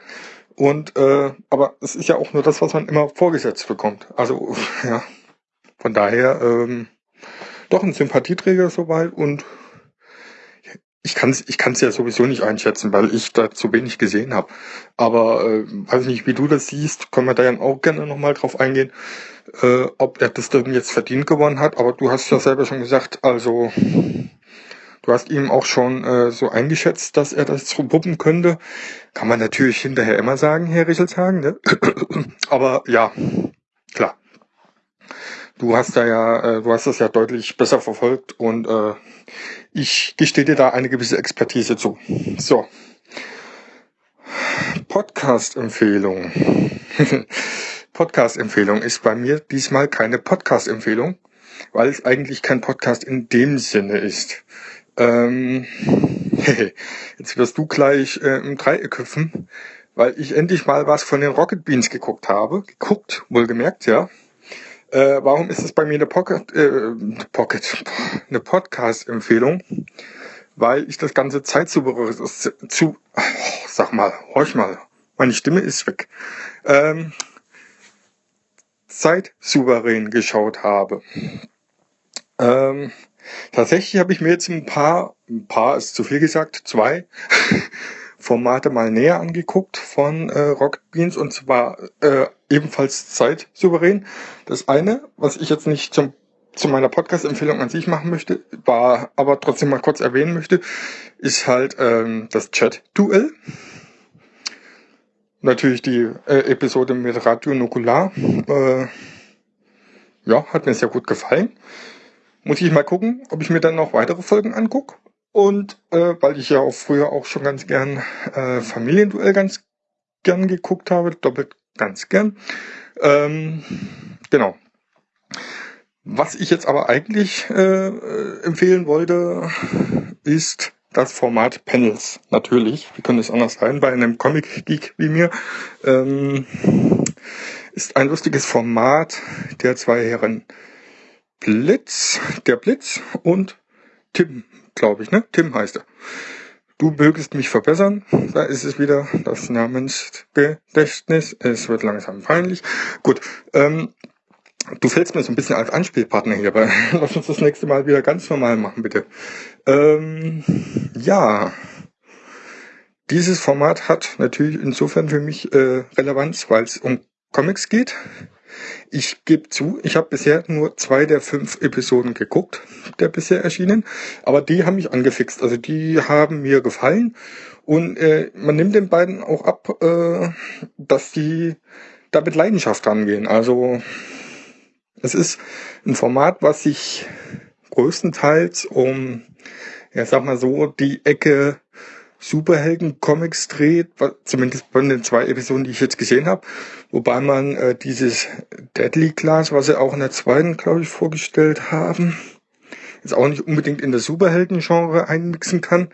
Und äh, aber es ist ja auch nur das, was man immer vorgesetzt bekommt. Also ja, von daher ähm, doch ein Sympathieträger soweit und ich kann es ich kann's ja sowieso nicht einschätzen, weil ich da zu wenig gesehen habe. Aber äh, weiß nicht, wie du das siehst, können wir da ja auch gerne nochmal drauf eingehen, äh, ob er das denn jetzt verdient gewonnen hat. Aber du hast ja selber schon gesagt, also du hast ihm auch schon äh, so eingeschätzt, dass er das wuppen könnte. Kann man natürlich hinterher immer sagen, Herr Richelshagen. Ne? Aber ja, klar. Du hast da ja, äh, du hast das ja deutlich besser verfolgt und äh, ich gestehe dir da eine gewisse Expertise zu. So. Podcast-Empfehlung. Podcast-Empfehlung ist bei mir diesmal keine Podcast-Empfehlung, weil es eigentlich kein Podcast in dem Sinne ist. Ähm, jetzt wirst du gleich äh, im Dreieck hüpfen, weil ich endlich mal was von den Rocket Beans geguckt habe. Geguckt, wohlgemerkt, ja. Äh, warum ist es bei mir eine Pocket, äh, Pocket, eine Podcast-Empfehlung? Weil ich das ganze Zeit zu, zu oh, sag mal, horch mal, meine Stimme ist weg. Ähm, Zeit souverän geschaut habe. Ähm, tatsächlich habe ich mir jetzt ein paar, ein paar ist zu viel gesagt, zwei Formate mal näher angeguckt von äh, Rocket Beans und zwar äh, ebenfalls zeitsouverän. Das eine, was ich jetzt nicht zum, zu meiner Podcast-Empfehlung an sich machen möchte, war aber trotzdem mal kurz erwähnen möchte, ist halt ähm, das Chat-Duell. Natürlich die äh, Episode mit Radio Nukular. Äh, ja, hat mir sehr gut gefallen. Muss ich mal gucken, ob ich mir dann noch weitere Folgen angucke. Und äh, weil ich ja auch früher auch schon ganz gern äh, Familienduell ganz gern geguckt habe, doppelt ganz gern. Ähm, genau. Was ich jetzt aber eigentlich äh, empfehlen wollte, ist das Format Panels. Natürlich, wie könnte es anders sein bei einem Comic-Geek wie mir. Ähm, ist ein lustiges Format der zwei Herren Blitz, der Blitz und Tim glaube ich, ne? Tim heißt er. Du mögest mich verbessern. Da ist es wieder das Namensgedächtnis. Es wird langsam peinlich. Gut. Ähm, du fällst mir so ein bisschen als Anspielpartner hier, aber lass uns das nächste Mal wieder ganz normal machen, bitte. Ähm, ja. Dieses Format hat natürlich insofern für mich äh, Relevanz, weil es um Comics geht. Ich gebe zu, ich habe bisher nur zwei der fünf Episoden geguckt, der bisher erschienen, aber die haben mich angefixt. Also die haben mir gefallen und äh, man nimmt den beiden auch ab, äh, dass die da mit Leidenschaft rangehen. Also es ist ein Format, was sich größtenteils um, ja sag mal so, die Ecke Superhelden-Comics dreht, zumindest von den zwei Episoden, die ich jetzt gesehen habe. Wobei man äh, dieses Deadly Class, was sie auch in der zweiten, glaube ich, vorgestellt haben, jetzt auch nicht unbedingt in der Superhelden-Genre einmixen kann.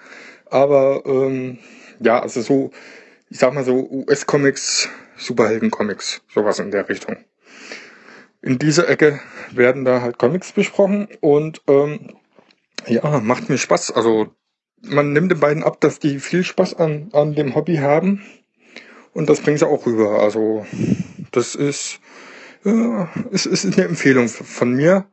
Aber ähm, ja, also so, ich sag mal so US-Comics, Superhelden-Comics, sowas in der Richtung. in dieser Ecke werden da halt Comics besprochen und ähm, ja, macht mir Spaß. Also man nimmt den beiden ab, dass die viel Spaß an, an dem Hobby haben und das bringen sie auch rüber. Also das ist, ja, es ist eine Empfehlung von mir,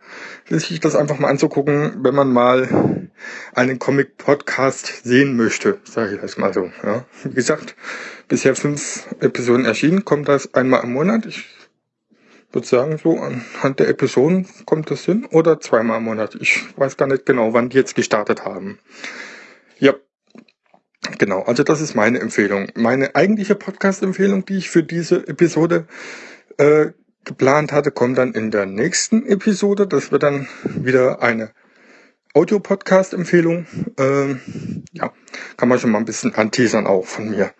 sich das einfach mal anzugucken, wenn man mal einen Comic-Podcast sehen möchte, sage ich das mal so. Ja. Wie gesagt, bisher fünf Episoden erschienen, kommt das einmal im Monat. Ich würde sagen, so anhand der Episoden kommt das hin oder zweimal im Monat. Ich weiß gar nicht genau, wann die jetzt gestartet haben. Ja, genau. Also das ist meine Empfehlung. Meine eigentliche Podcast-Empfehlung, die ich für diese Episode äh, geplant hatte, kommt dann in der nächsten Episode. Das wird dann wieder eine Audio-Podcast-Empfehlung. Ähm, ja, kann man schon mal ein bisschen anteasern auch von mir.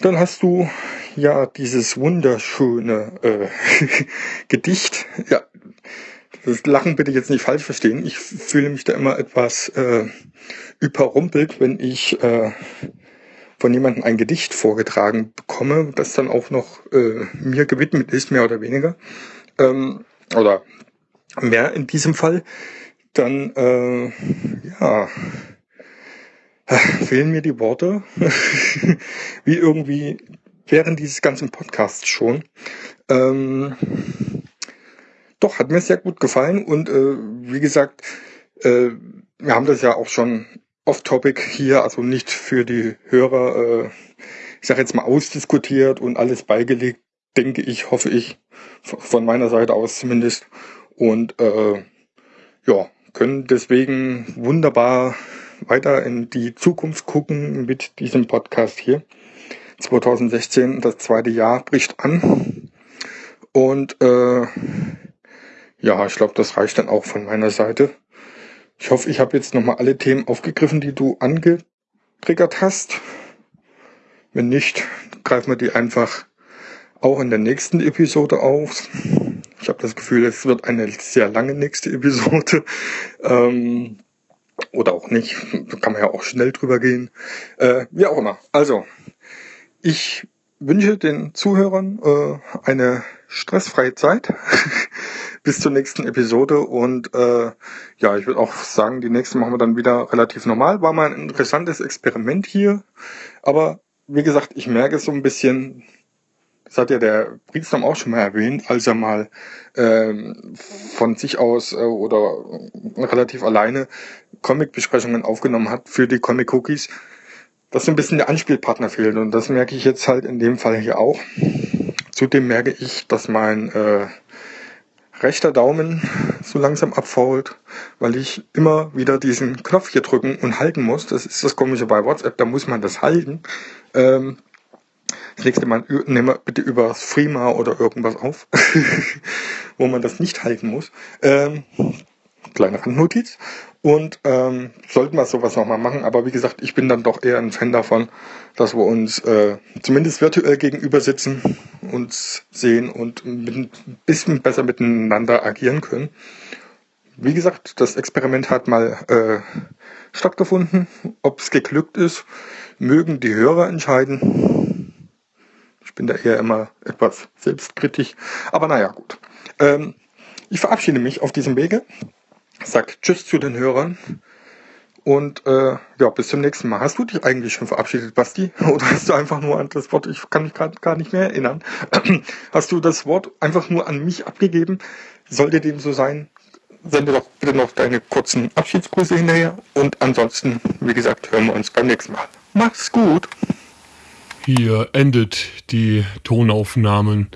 Dann hast du ja dieses wunderschöne äh, Gedicht. Ja, das Lachen bitte jetzt nicht falsch verstehen. Ich fühle mich da immer etwas äh, überrumpelt, wenn ich äh, von jemandem ein Gedicht vorgetragen bekomme, das dann auch noch äh, mir gewidmet ist, mehr oder weniger. Ähm, oder mehr in diesem Fall. Dann, äh, ja, fehlen mir die Worte, wie irgendwie während dieses ganzen Podcasts schon. Ähm, doch, hat mir sehr gut gefallen und äh, wie gesagt, äh, wir haben das ja auch schon off-topic hier, also nicht für die Hörer, äh, ich sage jetzt mal ausdiskutiert und alles beigelegt, denke ich, hoffe ich, von meiner Seite aus zumindest. Und äh, ja, können deswegen wunderbar weiter in die Zukunft gucken mit diesem Podcast hier. 2016, das zweite Jahr bricht an. Und äh, ja, ich glaube, das reicht dann auch von meiner Seite. Ich hoffe, ich habe jetzt nochmal alle Themen aufgegriffen, die du angetriggert hast. Wenn nicht, greifen wir die einfach auch in der nächsten Episode auf. Ich habe das Gefühl, es wird eine sehr lange nächste Episode. Ähm, oder auch nicht. Da kann man ja auch schnell drüber gehen. Äh, wie auch immer. Also, ich wünsche den Zuhörern äh, eine stressfreie Zeit bis zur nächsten Episode und äh, ja, ich würde auch sagen, die nächste machen wir dann wieder relativ normal. War mal ein interessantes Experiment hier, aber wie gesagt, ich merke so ein bisschen, das hat ja der Briegsam auch schon mal erwähnt, als er mal ähm, von sich aus äh, oder relativ alleine Comic-Besprechungen aufgenommen hat für die Comic Cookies, dass so ein bisschen der Anspielpartner fehlt. Und das merke ich jetzt halt in dem Fall hier auch. Zudem merke ich, dass mein äh, rechter Daumen so langsam abfault, weil ich immer wieder diesen Knopf hier drücken und halten muss. Das ist das Komische bei WhatsApp, da muss man das halten. Ähm, das nächste Mal nehmen wir bitte über Freema oder irgendwas auf, wo man das nicht halten muss. Ähm, kleine Randnotiz. Und ähm, sollten wir sowas nochmal machen. Aber wie gesagt, ich bin dann doch eher ein Fan davon, dass wir uns äh, zumindest virtuell gegenüber sitzen, uns sehen und mit, ein bisschen besser miteinander agieren können. Wie gesagt, das Experiment hat mal äh, stattgefunden. Ob es geglückt ist, mögen die Hörer entscheiden. Ich bin da eher immer etwas selbstkritisch. Aber naja, gut. Ähm, ich verabschiede mich auf diesem Wege sagt Tschüss zu den Hörern. Und äh, ja, bis zum nächsten Mal. Hast du dich eigentlich schon verabschiedet, Basti? Oder hast du einfach nur an das Wort, ich kann mich gerade gar nicht mehr erinnern, hast du das Wort einfach nur an mich abgegeben? Sollte dem so sein, sende doch bitte noch deine kurzen Abschiedsgrüße hinterher. Und ansonsten, wie gesagt, hören wir uns beim nächsten Mal. Mach's gut. Hier endet die Tonaufnahmen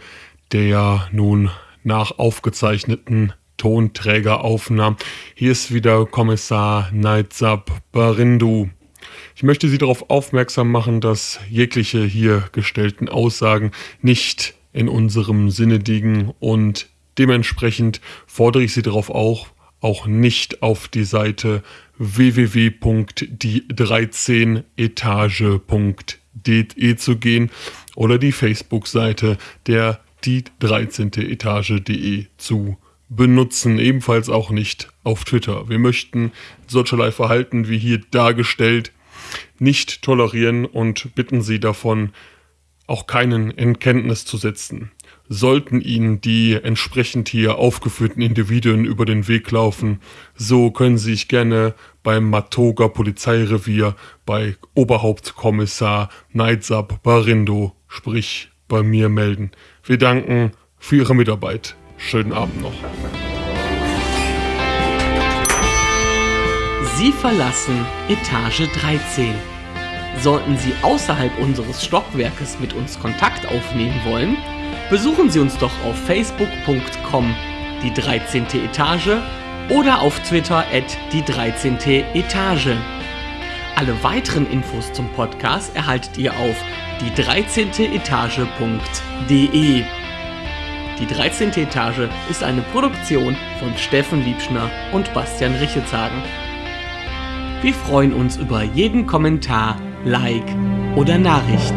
der nun nach aufgezeichneten Tonträgeraufnahmen. Hier ist wieder Kommissar Nightsub Barindu. Ich möchte Sie darauf aufmerksam machen, dass jegliche hier gestellten Aussagen nicht in unserem Sinne liegen und dementsprechend fordere ich Sie darauf auch, auch nicht auf die Seite www.die13etage.de zu gehen oder die Facebook-Seite der die 13. Etage.de zu benutzen, ebenfalls auch nicht auf Twitter. Wir möchten solcherlei Verhalten wie hier dargestellt nicht tolerieren und bitten Sie davon, auch keinen in Kenntnis zu setzen. Sollten Ihnen die entsprechend hier aufgeführten Individuen über den Weg laufen, so können Sie sich gerne beim Matoga Polizeirevier bei Oberhauptkommissar Neidsab Barindo, sprich bei mir melden. Wir danken für Ihre Mitarbeit. Schönen Abend noch. Sie verlassen Etage 13. Sollten Sie außerhalb unseres Stockwerkes mit uns Kontakt aufnehmen wollen, besuchen Sie uns doch auf facebook.com die 13. Etage oder auf Twitter at die 13. Etage. Alle weiteren Infos zum Podcast erhaltet ihr auf die 13. Etage.de. Die 13. Etage ist eine Produktion von Steffen Liebschner und Bastian Richetshagen. Wir freuen uns über jeden Kommentar, Like oder Nachricht.